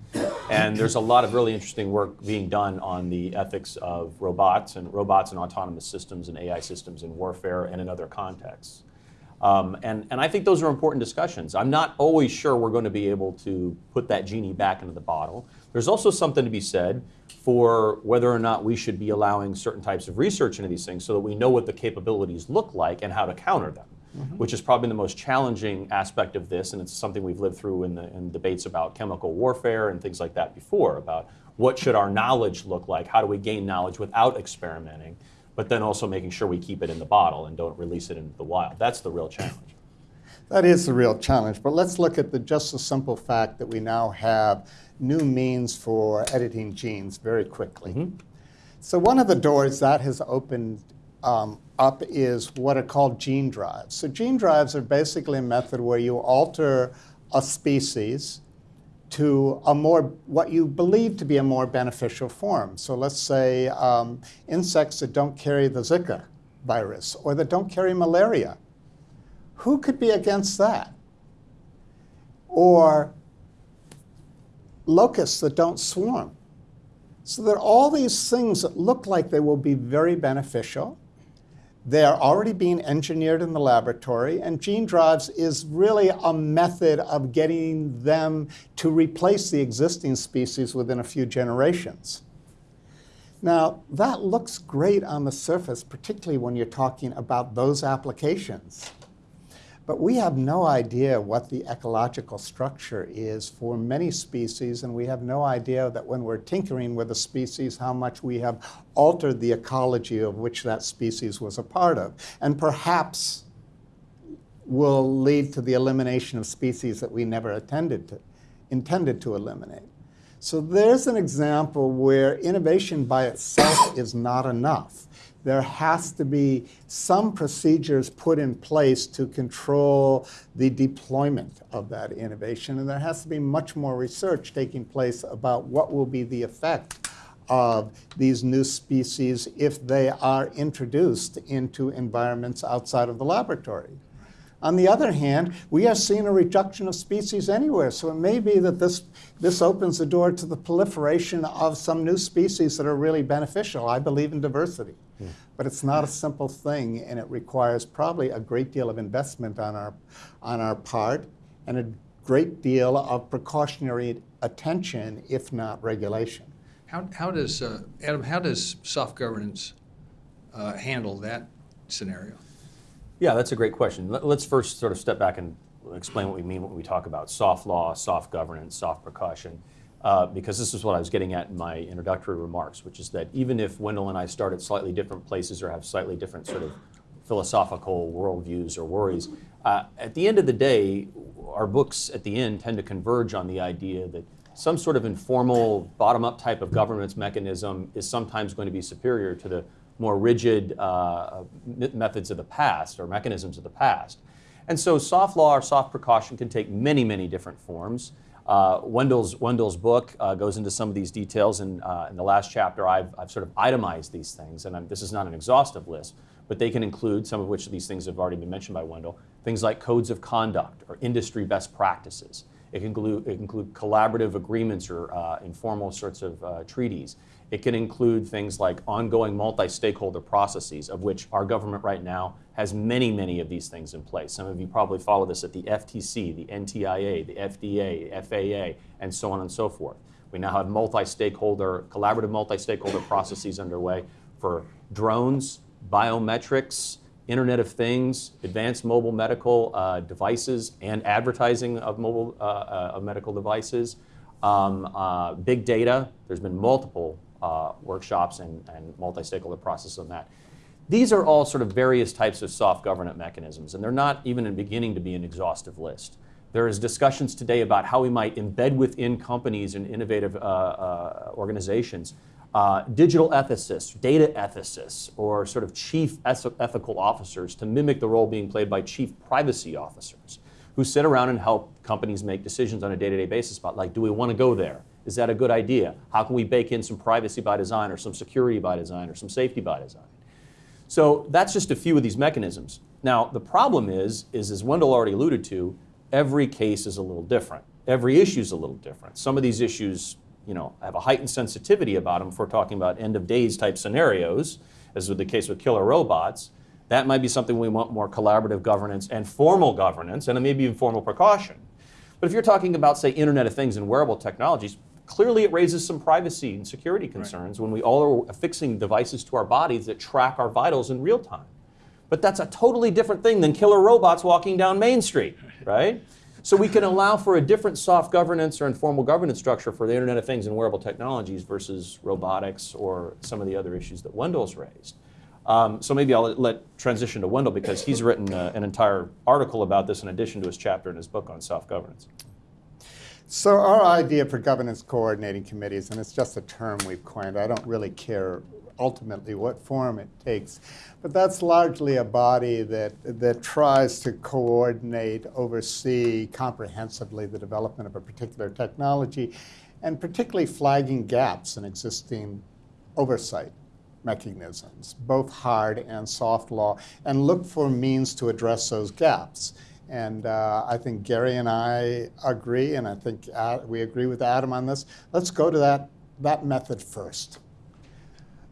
And there's a lot of really interesting work being done on the ethics of robots and robots and autonomous systems and AI systems in warfare and in other contexts. Um, and, and I think those are important discussions. I'm not always sure we're going to be able to put that genie back into the bottle. There's also something to be said for whether or not we should be allowing certain types of research into these things so that we know what the capabilities look like and how to counter them, which is probably the most challenging aspect of this. And it's something we've lived through in, the, in debates about chemical warfare and things like that before about what should our knowledge look like? How do we gain knowledge without experimenting? But then also making sure we keep it in the bottle and don't release it into the wild. That's the real challenge. That is the real challenge. But let's look at the just the simple fact that we now have new means for editing genes very quickly. So one of the doors that has opened um, up is what are called gene drives. So gene drives are basically a method where you alter a species to a more what you believe to be a more beneficial form. So let's say um, insects that don't carry the Zika virus or that don't carry malaria. Who could be against that? Or locusts that don't swarm. So there are all these things that look like they will be very beneficial. They are already being engineered in the laboratory, and gene drives is really a method of getting them to replace the existing species within a few generations. Now, that looks great on the surface, particularly when you're talking about those applications. But we have no idea what the ecological structure is for many species, and we have no idea that when we're tinkering with a species, how much we have altered the ecology of which that species was a part of. And perhaps will lead to the elimination of species that we never attended to, intended to eliminate. So there's an example where innovation by itself is not enough. There has to be some procedures put in place to control the deployment of that innovation, and there has to be much more research taking place about what will be the effect of these new species if they are introduced into environments outside of the laboratory. On the other hand, we are seeing a reduction of species anywhere. So it may be that this, this opens the door to the proliferation of some new species that are really beneficial. I believe in diversity. But it's not a simple thing, and it requires probably a great deal of investment on our, on our part and a great deal of precautionary attention, if not regulation. How, how does, uh, Adam, how does soft governance uh, handle that scenario? Yeah, that's a great question. Let- Let's first sort of step back and explain what we mean when we talk about soft law, soft governance, soft precaution, uh, because this is what I was getting at in my introductory remarks, which is that even if Wendell and I start at slightly different places or have slightly different sort of philosophical worldviews or worries, uh, at the end of the day, our books at the end tend to converge on the idea that some sort of informal, bottom-up type of governance mechanism is sometimes going to be superior to the more rigid uh, methods of the past or mechanisms of the past. And so soft law or soft precaution can take many, many different forms. Uh, Wendell's, Wendell's book uh, goes into some of these details, and uh, in the last chapter, I've, I've sort of itemized these things, and I'm, this is not an exhaustive list, but they can include some of which of these things have already been mentioned by Wendell, things like codes of conduct or industry best practices. It can include, it can include collaborative agreements or uh, informal sorts of uh, treaties. It can include things like ongoing multi-stakeholder processes, of which our government right now has many, many of these things in place. Some of you probably follow this at the FTC, the NTIA, the FDA, FAA, and so on and so forth. We now have multi-stakeholder, collaborative multi-stakeholder processes underway for drones, biometrics, Internet of Things, advanced mobile medical uh, devices, and advertising of mobile uh, uh, of medical devices, um, uh, big data. There's been multiple uh, workshops and, and multi-stakeholder processes on that. These are all sort of various types of soft governance mechanisms, and they're not even in beginning to be an exhaustive list. There is discussions today about how we might embed within companies and innovative organizations uh, digital ethicists, data ethicists, or sort of chief ethical officers to mimic the role being played by chief privacy officers who sit around and help companies make decisions on a day to day basis about, like, do we want to go there? Is that a good idea? How can we bake in some privacy by design, or some security by design, or some safety by design? So that's just a few of these mechanisms. Now, the problem is, is as Wendell already alluded to, every case is a little different. Every issue is a little different. Some of these issues, you know, have a heightened sensitivity about them if we're talking about end of days type scenarios, as with the case with killer robots. That might be something we want more collaborative governance and formal governance, and maybe even formal precaution. But if you're talking about, say, Internet of Things and wearable technologies, clearly it raises some privacy and security concerns when we all are affixing devices to our bodies that track our vitals in real time. But that's a totally different thing than killer robots walking down Main Street, right? So we can allow for a different soft governance or informal governance structure for the Internet of Things and wearable technologies versus robotics or some of the other issues that Wendell's raised. Um, so maybe I'll let, transition to Wendell because he's written uh, an entire article about this in addition to his chapter in his book on soft governance. So our idea for governance coordinating committees, and it's just a term we've coined, I don't really care ultimately what form it takes, but that's largely a body that, that tries to coordinate, oversee comprehensively the development of a particular technology, and particularly flagging gaps in existing oversight mechanisms, both hard and soft law, and look for means to address those gaps. And uh, I think Gary and I agree, and I think Ad, we agree with Adam on this. Let's go to that, that method first.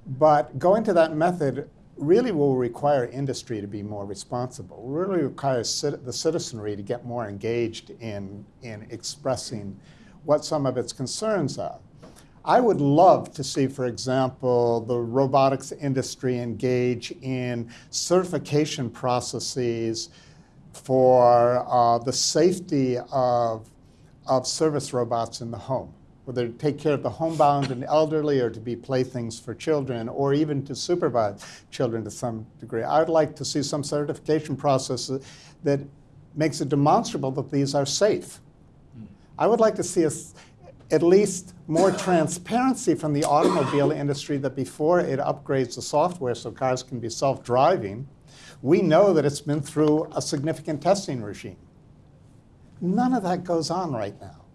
But going to that method really will require industry to be more responsible, really requires the citizenry to get more engaged in, in expressing what some of its concerns are. I would love to see, for example, the robotics industry engage in certification processes for uh, the safety of, of service robots in the home, whether to take care of the homebound and elderly or to be playthings for children or even to supervise children to some degree. I would like to see some certification process that makes it demonstrable that these are safe. Hmm. I would like to see us at least more transparency from the automobile industry that before it upgrades the software so cars can be self-driving, we know that it's been through a significant testing regime. None of that goes on right now.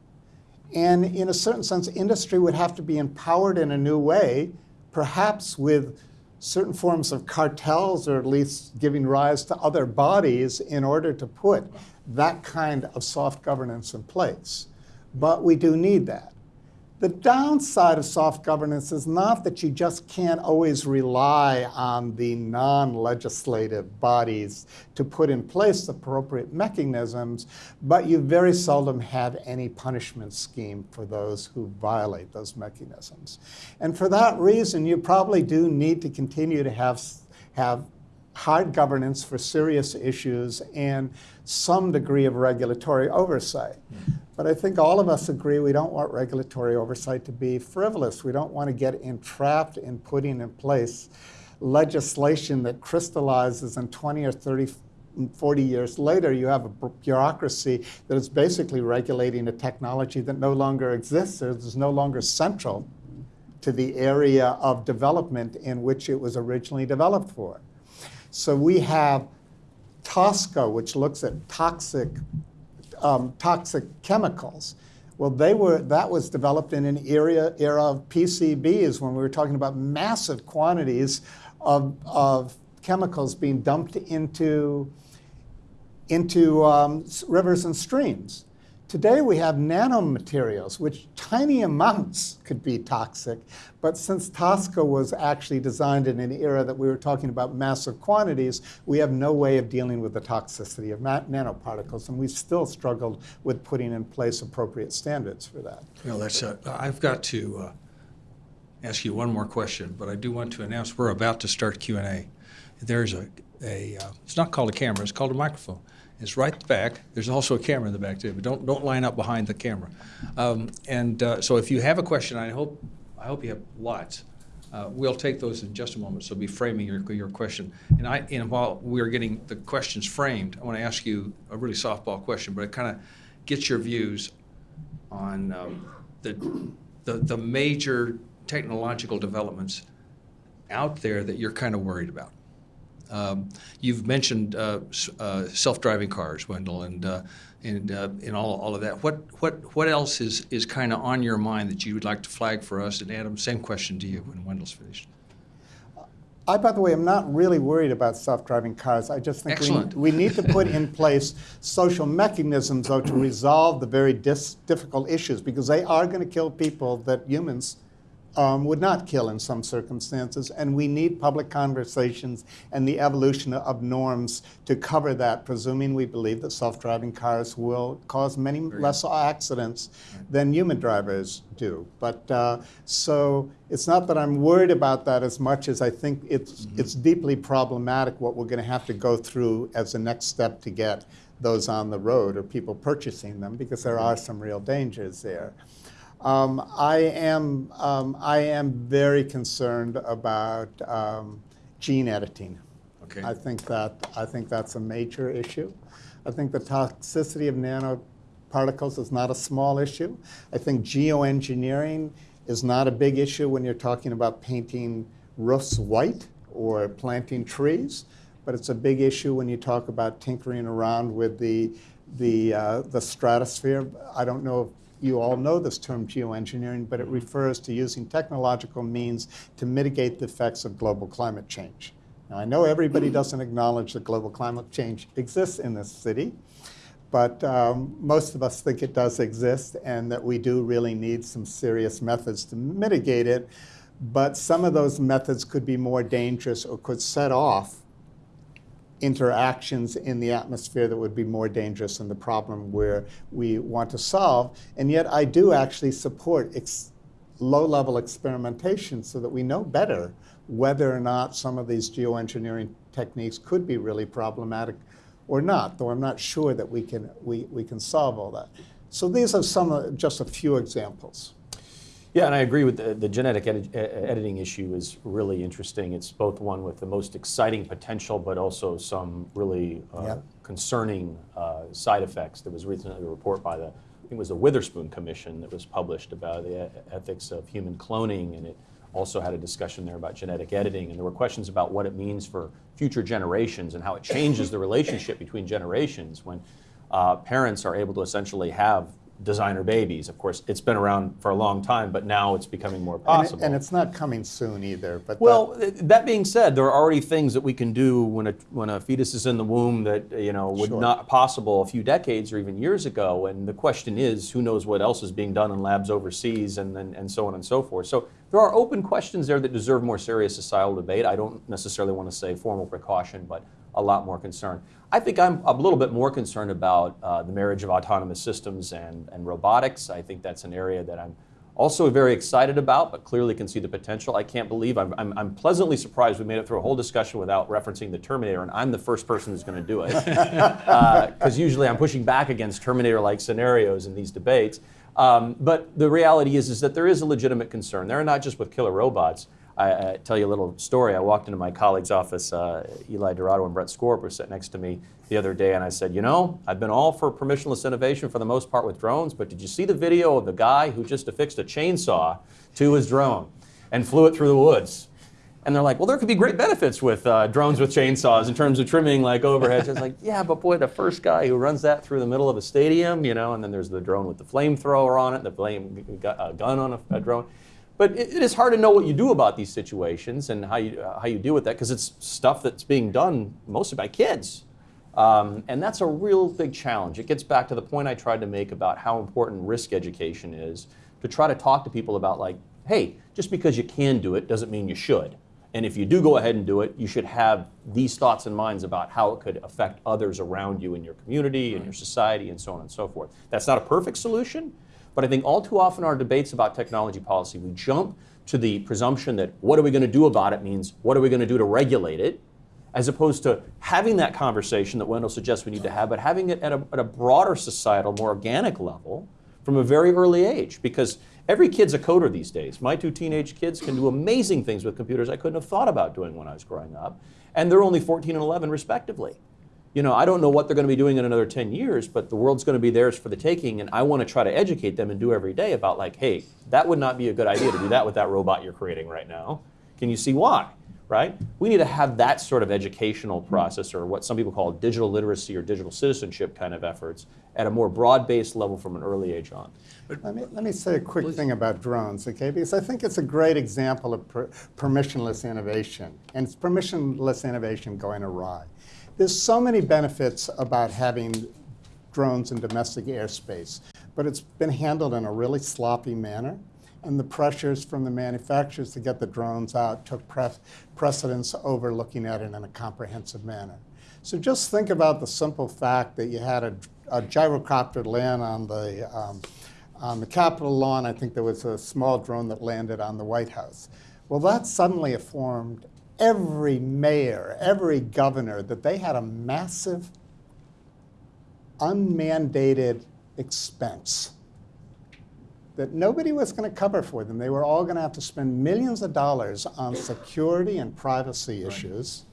And in a certain sense, industry would have to be empowered in a new way, perhaps with certain forms of cartels or at least giving rise to other bodies in order to put that kind of soft governance in place but we do need that. The downside of soft governance is not that you just can't always rely on the non-legislative bodies to put in place appropriate mechanisms, but you very seldom have any punishment scheme for those who violate those mechanisms. And for that reason, you probably do need to continue to have, have hard governance for serious issues and some degree of regulatory oversight. Mm. But I think all of us agree we don't want regulatory oversight to be frivolous. We don't want to get entrapped in putting in place legislation that crystallizes in 20 or 30 40 years later, you have a bureaucracy that is basically regulating a technology that no longer exists, or is no longer central to the area of development in which it was originally developed for. So we have TSCA, which looks at toxic, um, toxic chemicals. Well, they were, that was developed in an area, era of PCBs when we were talking about massive quantities of, of chemicals being dumped into, into um, rivers and streams. Today we have nanomaterials, which tiny amounts could be toxic, but since TSCA was actually designed in an era that we were talking about massive quantities, we have no way of dealing with the toxicity of nanoparticles, and we've still struggled with putting in place appropriate standards for that. Well, that's, I've got to uh, ask you one more question, but I do want to announce we're about to start Q&A. There's a, a uh, it's not called a camera, it's called a microphone. It's right back. There's also a camera in the back too, but don't don't line up behind the camera. Um, and uh, so if you have a question, I hope I hope you have lots. Uh, we'll take those in just a moment. So be framing your your question. And I and while we're getting the questions framed, I want to ask you a really softball question, but it kind of gets your views on um, the, the the major technological developments out there that you're kind of worried about? Um, you've mentioned uh, uh, self-driving cars, Wendell, and uh, and uh, and all, all of that. What what what else is is kind of on your mind that you would like to flag for us? And Adam, same question to you when Wendell's finished. I, by the way, am not really worried about self-driving cars. I just think we, we need to put in place social mechanisms, though, to resolve the very dis- difficult issues because they are going to kill people that humans um, would not kill in some circumstances, and we need public conversations and the evolution of norms to cover that, presuming we believe that self-driving cars will cause many less accidents than human drivers do. But uh, so it's not that I'm worried about that as much as I think it's it's deeply problematic what we're going to have to go through as the next step to get those on the road or people purchasing them, because there are some real dangers there. Um, I am um, I am very concerned about um, gene editing. Okay. I think that I think that's a major issue. I think the toxicity of nanoparticles is not a small issue. I think geoengineering is not a big issue when you're talking about painting roofs white or planting trees, but it's a big issue when you talk about tinkering around with the the uh, the stratosphere. I don't know if you all know this term geoengineering, but it refers to using technological means to mitigate the effects of global climate change. Now, I know everybody *clears throat* doesn't acknowledge that global climate change exists in this city, but um, most of us think it does exist and that we do really need some serious methods to mitigate it. But some of those methods could be more dangerous or could set off interactions in the atmosphere that would be more dangerous than the problem where we want to solve. And yet, I do actually support ex- low level experimentation so that we know better whether or not some of these geoengineering techniques could be really problematic or not, though I'm not sure that we can, we, we can solve all that. So, these are some, just a few examples. Yeah, and I agree with the, the genetic edi- editing issue is really interesting. It's both one with the most exciting potential, but also some really uh, Yep. concerning uh, side effects. There was recently a report by the, I think it was the Witherspoon Commission that was published about the ethics of human cloning, and it also had a discussion there about genetic editing, and there were questions about what it means for future generations and how it changes the relationship between generations when uh, parents are able to essentially have designer babies. Of course, it's been around for a long time, but now it's becoming more And, it- possible. and it's not coming soon either. But well, th- that being said, there are already things that we can do when a when a fetus is in the womb that you know would Sure. not possible a few decades or even years ago. And the question is, who knows what else is being done in labs overseas, and and, and so on and so forth. So there are open questions there that deserve more serious societal debate. I don't necessarily want to say formal precaution, but a lot more concern. I think I'm a little bit more concerned about uh, the marriage of autonomous systems and, and robotics. I think that's an area that I'm also very excited about, but clearly can see the potential. I can't believe I'm, I'm, I'm pleasantly surprised we made it through a whole discussion without referencing the Terminator, and I'm the first person who's going to do it. *laughs* Because usually I'm pushing back against Terminator like scenarios in these debates. Um, but the reality is, is that there is a legitimate concern. They're not just with killer robots. I, I tell you a little story. I walked into my colleague's office, uh, Eli Dourado and Brent Skorup were sitting next to me the other day, and I said, You know, I've been all for permissionless innovation for the most part with drones, but did you see the video of the guy who just affixed a chainsaw to his drone and flew it through the woods? And they're like, well, there could be great benefits with uh, drones with chainsaws in terms of trimming like overheads. I was like, yeah, but boy, the first guy who runs that through the middle of a stadium, you know, and then there's the drone with the flamethrower on it, the flame uh, gun on a, a drone. But it, it is hard to know what you do about these situations and how you, uh, how you deal with that because it's stuff that's being done mostly by kids. Um, and that's a real big challenge. It gets back to the point I tried to make about how important risk education is to try to talk to people about, like, hey, just because you can do it doesn't mean you should. And if you do go ahead and do it, you should have these thoughts and minds about how it could affect others around you in your community, in your society, and so on and so forth. That's not a perfect solution, but I think all too often our debates about technology policy, we jump to the presumption that what are we going to do about it means what are we going to do to regulate it, as opposed to having that conversation that Wendell suggests we need to have, but having it at a, at a broader societal, more organic level from a very early age. Because every kid's a coder these days. My two teenage kids can do amazing things with computers I couldn't have thought about doing when I was growing up, and they're only 14 and 11 respectively. You know, I don't know what they're going to be doing in another 10 years, but the world's going to be theirs for the taking, and I want to try to educate them and do every day about, like, hey, that would not be a good idea to do that with that robot you're creating right now. Can you see why? Right? We need to have that sort of educational process, or what some people call digital literacy or digital citizenship kind of efforts, at a more broad based level from an early age on. Let me, let me say a quick thing about drones, okay? Because I think it's a great example of per, permissionless innovation, and it's permissionless innovation going awry. There's so many benefits about having drones in domestic airspace, but it's been handled in a really sloppy manner. And the pressures from the manufacturers to get the drones out took pre precedence over looking at it in a comprehensive manner. So just think about the simple fact that you had a, a gyrocopter land on the, um, on the Capitol lawn. I think there was a small drone that landed on the White House. Well, that suddenly informed every mayor, every governor that they had a massive unmandated expense that nobody was going to cover for them. They were all going to have to spend millions of dollars on security and privacy issues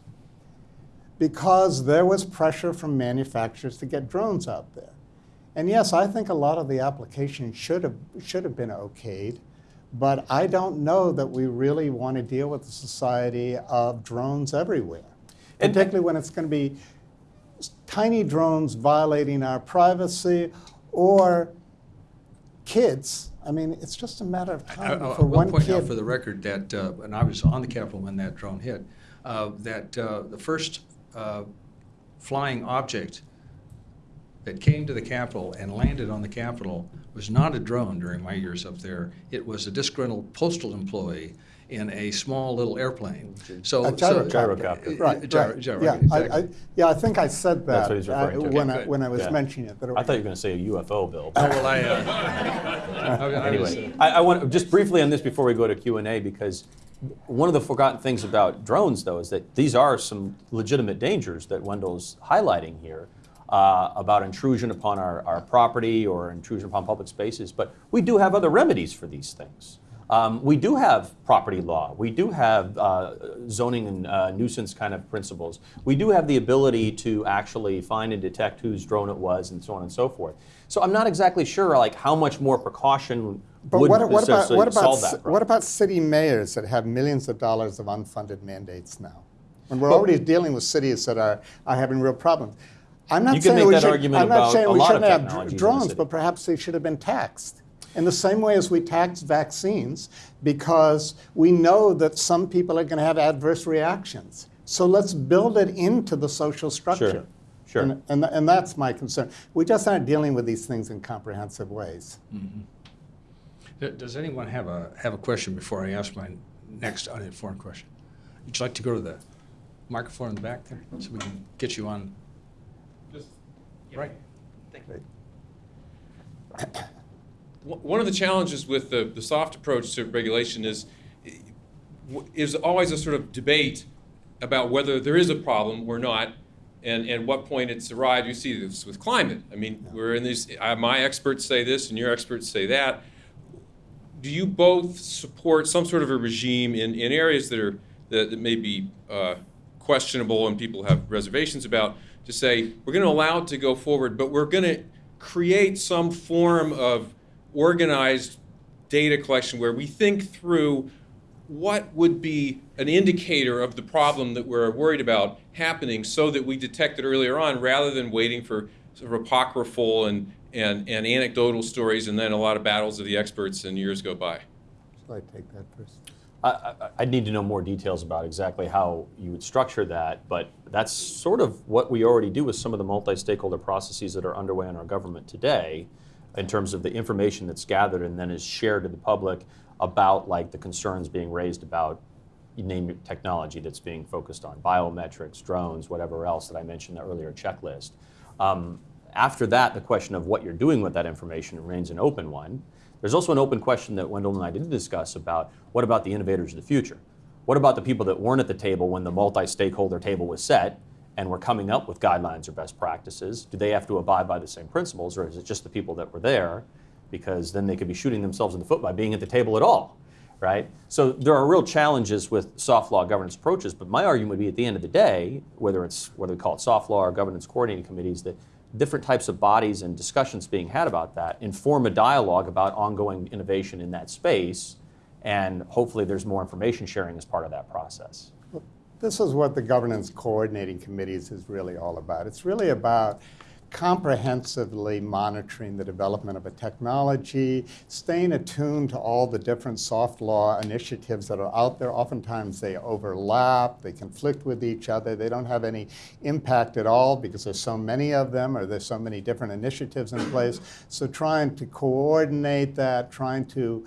because there was pressure from manufacturers to get drones out there. And yes, I think a lot of the applications should have, should have been okayed, but I don't know that we really want to deal with the society of drones everywhere, And- particularly when it's going to be tiny drones violating our privacy or kids. I mean, it's just a matter of time I- I for one point kid. out for the record that, uh, and I was on the Capitol when that drone hit, uh, that uh, the first uh, flying object that came to the Capitol and landed on the Capitol was not a drone during my years up there. It was a disgruntled postal employee in a small little airplane. So, A so- Gyrocopter. Uh, Right, gyro- right. gyro, yeah, I, exactly. I, yeah, I think I said that That's what he's uh, when, Okay, I, when I was Yeah. mentioning it. that it- I thought you were going to say a UFO, Bill. Oh, well, I, uh, I- *laughs* I was, Anyway, I, I want just briefly on this before we go to Q and A because one of the forgotten things about drones, though, is that these are some legitimate dangers that Wendell's highlighting here uh, about intrusion upon our, our property or intrusion upon public spaces. But we do have other remedies for these things. Um, we do have property law. We do have uh, zoning and uh, nuisance kind of principles. We do have the ability to actually find and detect whose drone it was, and so on and so forth. So I'm not exactly sure, like how much more precaution But would what, what about, what, about, solve that problem. what about city mayors that have millions of dollars of unfunded mandates now? When we're already dealing with cities that are, are having real problems. I'm not You can saying make we that should, argument I'm not about saying a we lot shouldn't have technologies in dr- the drones, but perhaps they should have been taxed. In the same way as we tax vaccines, because we know that some people are going to have adverse reactions. So let's build it into the social structure. Sure. And, and, and that's my concern. We just aren't dealing with these things in comprehensive ways. Mm-hmm. D- Does anyone have a, have a question before I ask my next uninformed question? Would you like to go to the microphone in the back there, so we can get you on? Right. One one of the challenges with the, the soft approach to regulation is, is always a sort of debate about whether there is a problem or not, and, and what point it's arrived. You see this with climate. I mean, we're in these, uh, my experts say this and your experts say that. Do you both support some sort of a regime in, in areas that are, that, that may be uh, questionable and people have reservations about, to say, we're going to allow it to go forward, but we're going to create some form of organized data collection where we think through what would be an indicator of the problem that we're worried about happening so that we detect it earlier on rather than waiting for sort of apocryphal and, and, and anecdotal stories and then a lot of battles of the experts and years go by. Shall I take that first? I, I'd need to know more details about exactly how you would structure that, but that's sort of what we already do with some of the multi-stakeholder processes that are underway in our government today, in terms of the information that's gathered and then is shared to the public about like the concerns being raised about name technology that's being focused on biometrics, drones, whatever else that I mentioned in the earlier checklist. Um, after that, the question of what you're doing with that information remains an open one. There's also an open question that Wendell and I did discuss about what about the innovators of the future? What about the people that weren't at the table when the multi stakeholder table was set and were coming up with guidelines or best practices? Do they have to abide by the same principles, or is it just the people that were there? Because then they could be shooting themselves in the foot by being at the table at all. right? So there are real challenges with soft law governance approaches, but my argument would be at the end of the day, whether it's whether we call it soft law or governance coordinating committees, that different types of bodies and discussions being had about that inform a dialogue about ongoing innovation in that space, and hopefully there's more information sharing as part of that process. This is what the governance coordinating committees is really all about. It's really about comprehensively monitoring the development of a technology, staying attuned to all the different soft law initiatives that are out there. Oftentimes they overlap, they conflict with each other, they don't have any impact at all because there's so many of them or there's so many different initiatives in place. So trying to coordinate that, trying to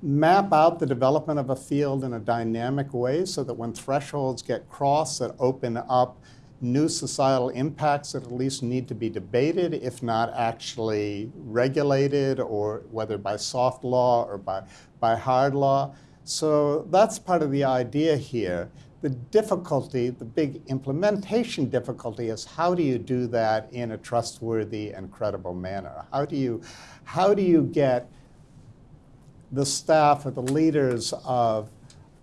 map out the development of a field in a dynamic way so that when thresholds get crossed that open up new societal impacts that at least need to be debated, if not actually regulated, or whether by soft law or by, by hard law. So that's part of the idea here. The difficulty, the big implementation difficulty is how do you do that in a trustworthy and credible manner? How do you, how do you get the staff or the leaders of,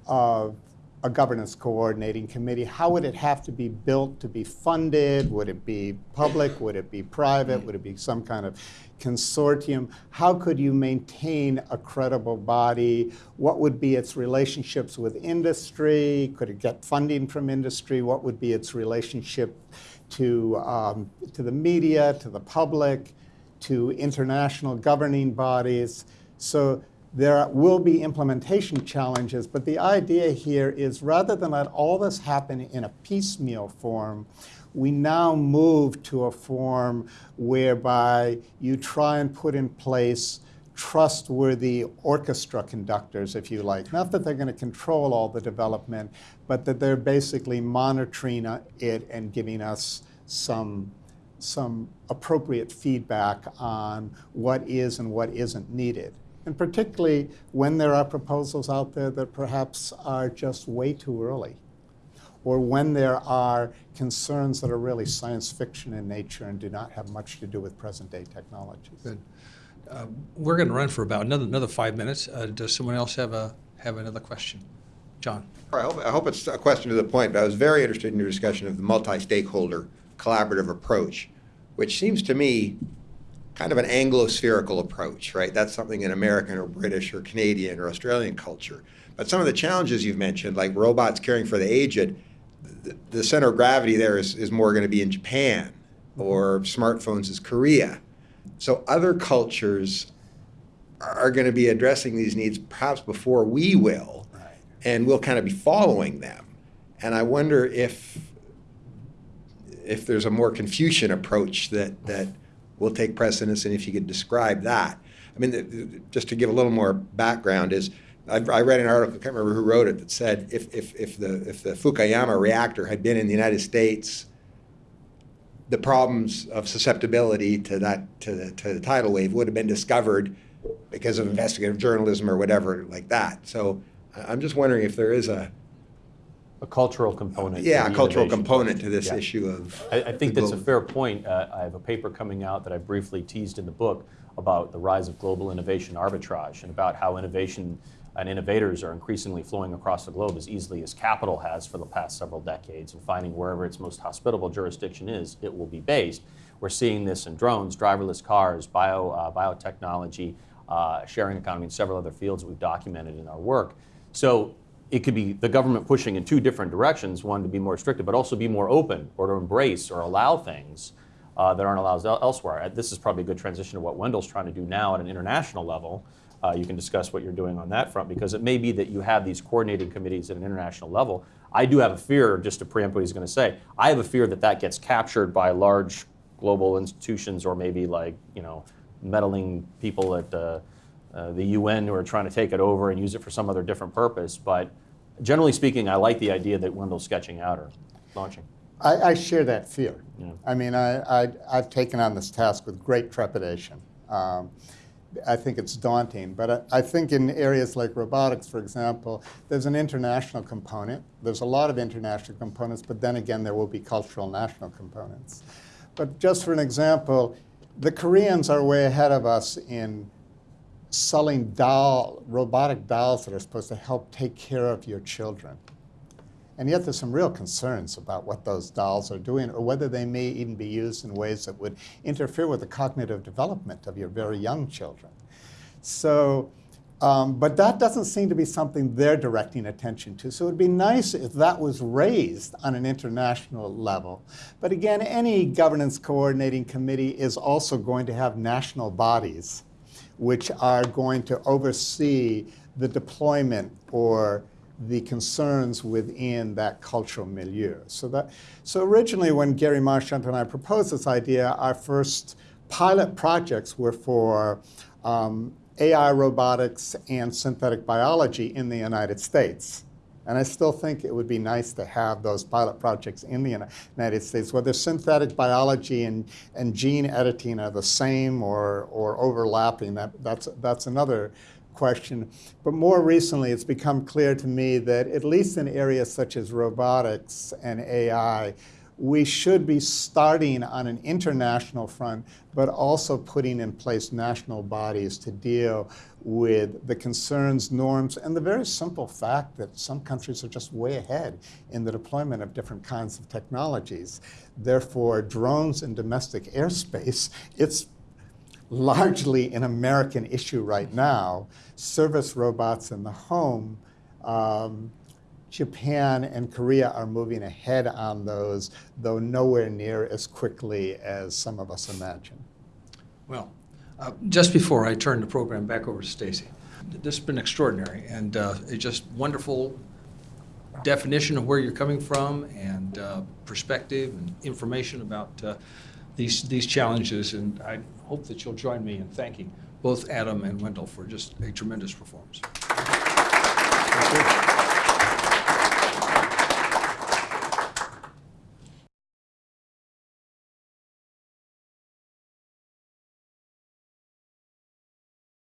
of a governance coordinating committee, how would it have to be built to be funded? Would it be public? Would it be private? Would it be some kind of consortium? How could you maintain a credible body? What would be its relationships with industry? Could it get funding from industry? What would be its relationship to, um, to the media, to the public, to international governing bodies? So there will be implementation challenges, but the idea here is rather than let all this happen in a piecemeal form, we now move to a form whereby you try and put in place trustworthy orchestra conductors, if you like. Not that they're going to control all the development, but that they're basically monitoring it and giving us some, some appropriate feedback on what is and what isn't needed and particularly when there are proposals out there that perhaps are just way too early, or when there are concerns that are really science fiction in nature and do not have much to do with present day technologies. Good. Uh, we're going to run for about another another five minutes. Uh, does someone else have a have another question? John. I hope, I hope it's a question to the point, but I was very interested in your discussion of the multi-stakeholder collaborative approach, which seems to me kind of an Anglo-spherical approach, right? That's something in American or British or Canadian or Australian culture. But some of the challenges you've mentioned, like robots caring for the aged, the, the center of gravity there is, is more going to be in Japan or smartphones is Korea. So other cultures are going to be addressing these needs perhaps before we will, Right. and we'll kind of be following them. And I wonder if if there's a more Confucian approach that that will take precedence, and if you could describe that. I mean, the, the, just to give a little more background is. I, read an article, I can't remember who wrote it, that said if, if, if, the, if the Fukushima reactor had been in the United States, the problems of susceptibility to that to the, to the tidal wave would have been discovered because of investigative journalism or whatever like that. So I'm just wondering if there is a A cultural component. yeah a cultural component to this Yeah. issue of. I, I think that's a fair point. Uh, I have a paper coming out that I briefly teased in the book about the rise of global innovation arbitrage and about how innovation and innovators are increasingly flowing across the globe as easily as capital has for the past several decades and finding wherever its most hospitable jurisdiction is, it will be based. We're seeing this in drones, driverless cars, bio, uh, biotechnology, uh, sharing economy, and several other fields that we've documented in our work. So it could be the government pushing in two different directions, one to be more restrictive, but also be more open or to embrace or allow things uh, that aren't allowed el- elsewhere. Uh, This is probably a good transition to what Wendell's trying to do now at an international level. Uh, you can discuss what you're doing on that front because it may be that you have these coordinating committees at an international level. I do have a fear, just to preempt what he's going to say, I have a fear that that gets captured by large global institutions or maybe like, you know, meddling people at uh, uh, the UN who are trying to take it over and use it for some other different purpose. But generally speaking, I like the idea that Wendell's sketching out or launching. I, I share that fear. Yeah. I mean, I, I, I've taken on this task with great trepidation. Um, I think it's daunting, but I, I think in areas like robotics, for example, there's an international component. There's a lot of international components, but then again, there will be cultural national components. But just for an example, the Koreans are way ahead of us in selling doll, robotic dolls that are supposed to help take care of your children. And yet there's some real concerns about what those dolls are doing or whether they may even be used in ways that would interfere with the cognitive development of your very young children. So, um, but that doesn't seem to be something they're directing attention to. So it would be nice if that was raised on an international level. But again, any governance coordinating committee is also going to have national bodies which are going to oversee the deployment or the concerns within that cultural milieu. So that, so originally when Gary Marchant and I proposed this idea, our first pilot projects were for um, AI robotics and synthetic biology in the United States. And I still think it would be nice to have those pilot projects in the United States, whether synthetic biology and, and gene editing are the same or, or overlapping. That, that's, that's another question. But more recently, it's become clear to me that at least in areas such as robotics and AI, we should be starting on an international front, but also putting in place national bodies to deal with the concerns, norms, and the very simple fact that some countries are just way ahead in the deployment of different kinds of technologies. Therefore, drones in domestic airspace, it's largely an American issue right now. Service robots in the home, um, Japan and Korea are moving ahead on those, though nowhere near as quickly as some of us imagine. Well, uh, just before I turn the program back over to Stacy, this has been extraordinary and uh, it's just wonderful definition of where you're coming from and uh, perspective and information about uh, these these challenges. And I hope that you'll join me in thanking both Adam and Wendell for just a tremendous performance.